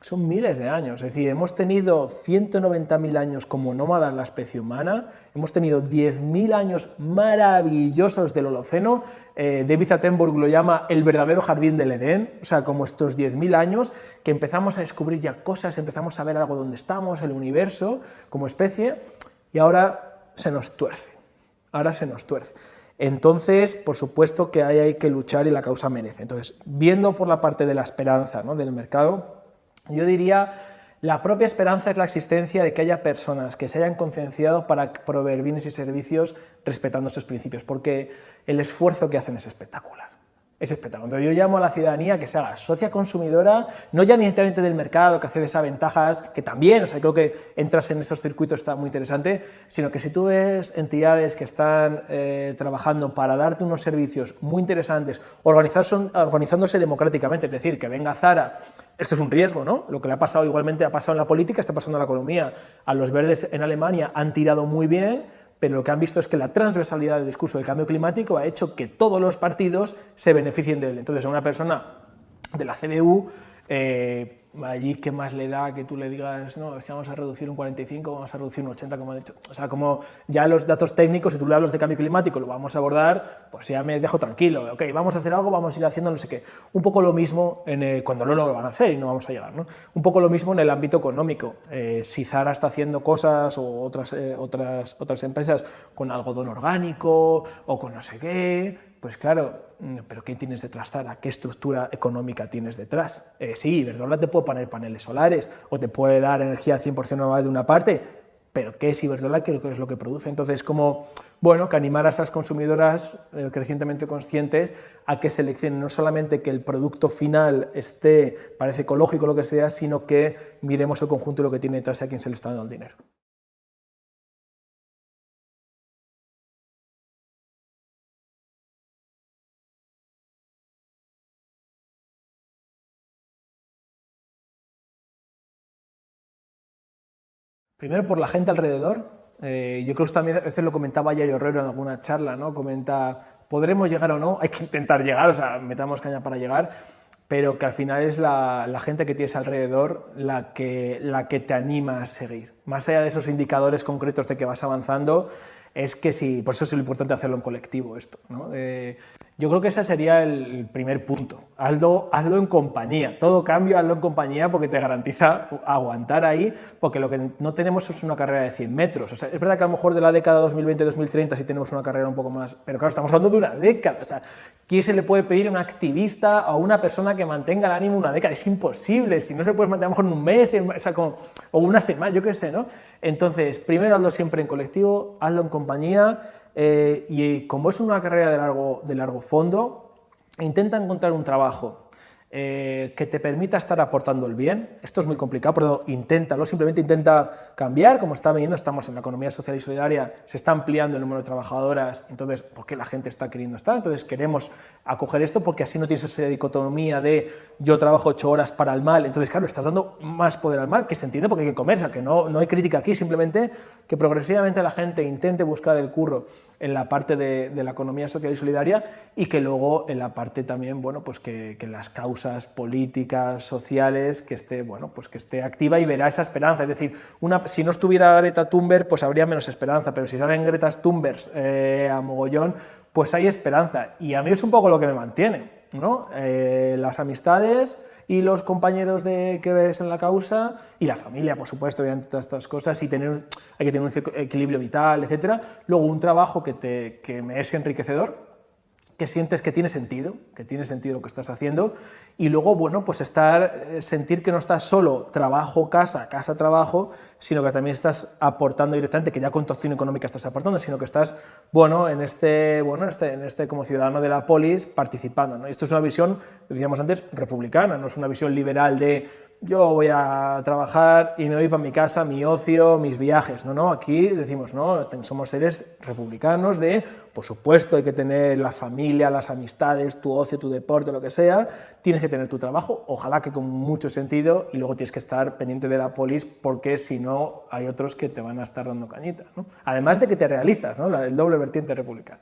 son miles de años, es decir, hemos tenido 190.000 años como nómada la especie humana, hemos tenido 10.000 años maravillosos del Holoceno, eh, David Attenborough lo llama el verdadero jardín del Edén, o sea, como estos 10.000 años que empezamos a descubrir ya cosas, empezamos a ver algo donde estamos, el universo, como especie, y ahora se nos tuerce, ahora se nos tuerce. Entonces, por supuesto que ahí hay que luchar y la causa merece. Entonces, viendo por la parte de la esperanza ¿no? del mercado, yo diría, la propia esperanza es la existencia de que haya personas que se hayan concienciado para proveer bienes y servicios respetando esos principios, porque el esfuerzo que hacen es espectacular es espectacular. yo llamo a la ciudadanía que se haga socia consumidora, no ya necesariamente del mercado, que accede a ventajas, que también, o sea, creo que entras en esos circuitos está muy interesante, sino que si tú ves entidades que están eh, trabajando para darte unos servicios muy interesantes, organizándose democráticamente, es decir, que venga Zara, esto es un riesgo, ¿no? Lo que le ha pasado igualmente ha pasado en la política, está pasando en la economía. A los verdes en Alemania han tirado muy bien, pero lo que han visto es que la transversalidad del discurso del cambio climático ha hecho que todos los partidos se beneficien de él. Entonces, a una persona de la CDU Eh, allí qué más le da que tú le digas, no, es que vamos a reducir un 45, vamos a reducir un 80, como han dicho. O sea, como ya los datos técnicos, si tú le hablas de cambio climático, lo vamos a abordar, pues ya me dejo tranquilo. Ok, vamos a hacer algo, vamos a ir haciendo no sé qué. Un poco lo mismo en cuando no lo van a hacer y no vamos a llegar, ¿no? Un poco lo mismo en el ámbito económico. Eh, si Zara está haciendo cosas o otras, eh, otras, otras empresas con algodón orgánico o con no sé qué, pues claro, pero ¿qué tienes detrás, Zara? ¿Qué estructura económica tienes detrás? Eh, sí, Iberdrola te puede poner paneles solares o te puede dar energía 100% renovable de una parte, pero ¿qué es Iberdrola? ¿Qué es lo que produce? Entonces, como, bueno, que animar a esas consumidoras eh, crecientemente conscientes a que seleccionen no solamente que el producto final esté, parece ecológico lo que sea, sino que miremos el conjunto de lo que tiene detrás y a quién se le está dando el dinero. Primero por la gente alrededor. Eh, yo creo que también a veces lo comentaba Yayo Herrero en alguna charla, ¿no? Comenta, ¿podremos llegar o no? Hay que intentar llegar, o sea, metamos caña para llegar, pero que al final es la, gente que tienes alrededor la que, la que te anima a seguir. Más allá de esos indicadores concretos de que vas avanzando, es que sí, por eso es lo importante hacerlo en colectivo esto. ¿no? Yo creo que ese sería el primer punto. Hazlo, hazlo en compañía. Todo cambio, hazlo en compañía porque te garantiza aguantar ahí, porque lo que no tenemos es una carrera de 100 metros. O sea, es verdad que a lo mejor de la década 2020-2030 sí tenemos una carrera un poco más... Pero claro, estamos hablando de una década. O sea, ¿quién se le puede pedir a un activista o a una persona que mantenga el ánimo una década? Es imposible. Si no se puede mantener a lo mejor en un mes o, sea, como, o una semana, yo qué sé, ¿no? Entonces, primero hazlo siempre en colectivo, hazlo en compañía, eh, y como es una carrera de largo, de largo fondo, intenta encontrar un trabajo eh, que te permita estar aportando el bien. Esto es muy complicado, pero inténtalo, simplemente intenta cambiar, como está viendo, estamos en la economía social y solidaria, se está ampliando el número de trabajadoras, entonces, ¿por qué la gente está queriendo estar? Entonces queremos acoger esto porque así no tienes esa dicotomía de yo trabajo ocho horas para el mal, entonces claro, estás dando más poder al mal, que se entiende porque hay que comer, o sea, que no, no hay crítica aquí, simplemente que progresivamente la gente intente buscar el curro en la parte de, la economía social y solidaria y que luego en la parte también, bueno, pues que, las causas políticas, sociales, que esté, bueno, pues que esté activa y verá esa esperanza. Es decir, una, si no estuviera Greta Thunberg, pues habría menos esperanza, pero si salen Greta Thunberg eh, a mogollón, pues hay esperanza. Y a mí es un poco lo que me mantiene, ¿no? Eh, las amistades y los compañeros de, que ves en la causa y la familia, por supuesto, obviamente todas estas cosas y tener, hay que tener un equilibrio vital, etcétera. Luego un trabajo que, te, que me es enriquecedor, que sientes que tiene sentido, que tiene sentido lo que estás haciendo, y luego, bueno, pues estar, eh, sentir que no estás solo trabajo, casa, casa, trabajo, sino que también estás aportando directamente, que ya con tu acción económica estás aportando, sino que estás, bueno, en este, bueno, este, en este como ciudadano de la polis participando, ¿no? esto es una visión, decíamos antes, republicana, no es una visión liberal de yo voy a trabajar y me voy para mi casa, mi ocio, mis viajes. No, no, aquí decimos, no, somos seres republicanos de, por supuesto, hay que tener la familia, las amistades, tu ocio, tu deporte, lo que sea, tienes que tener tu trabajo, ojalá que con mucho sentido, y luego tienes que estar pendiente de la polis porque si no hay otros que te van a estar dando cañita. Además de que te realizas, ¿no? el doble vertiente republicana.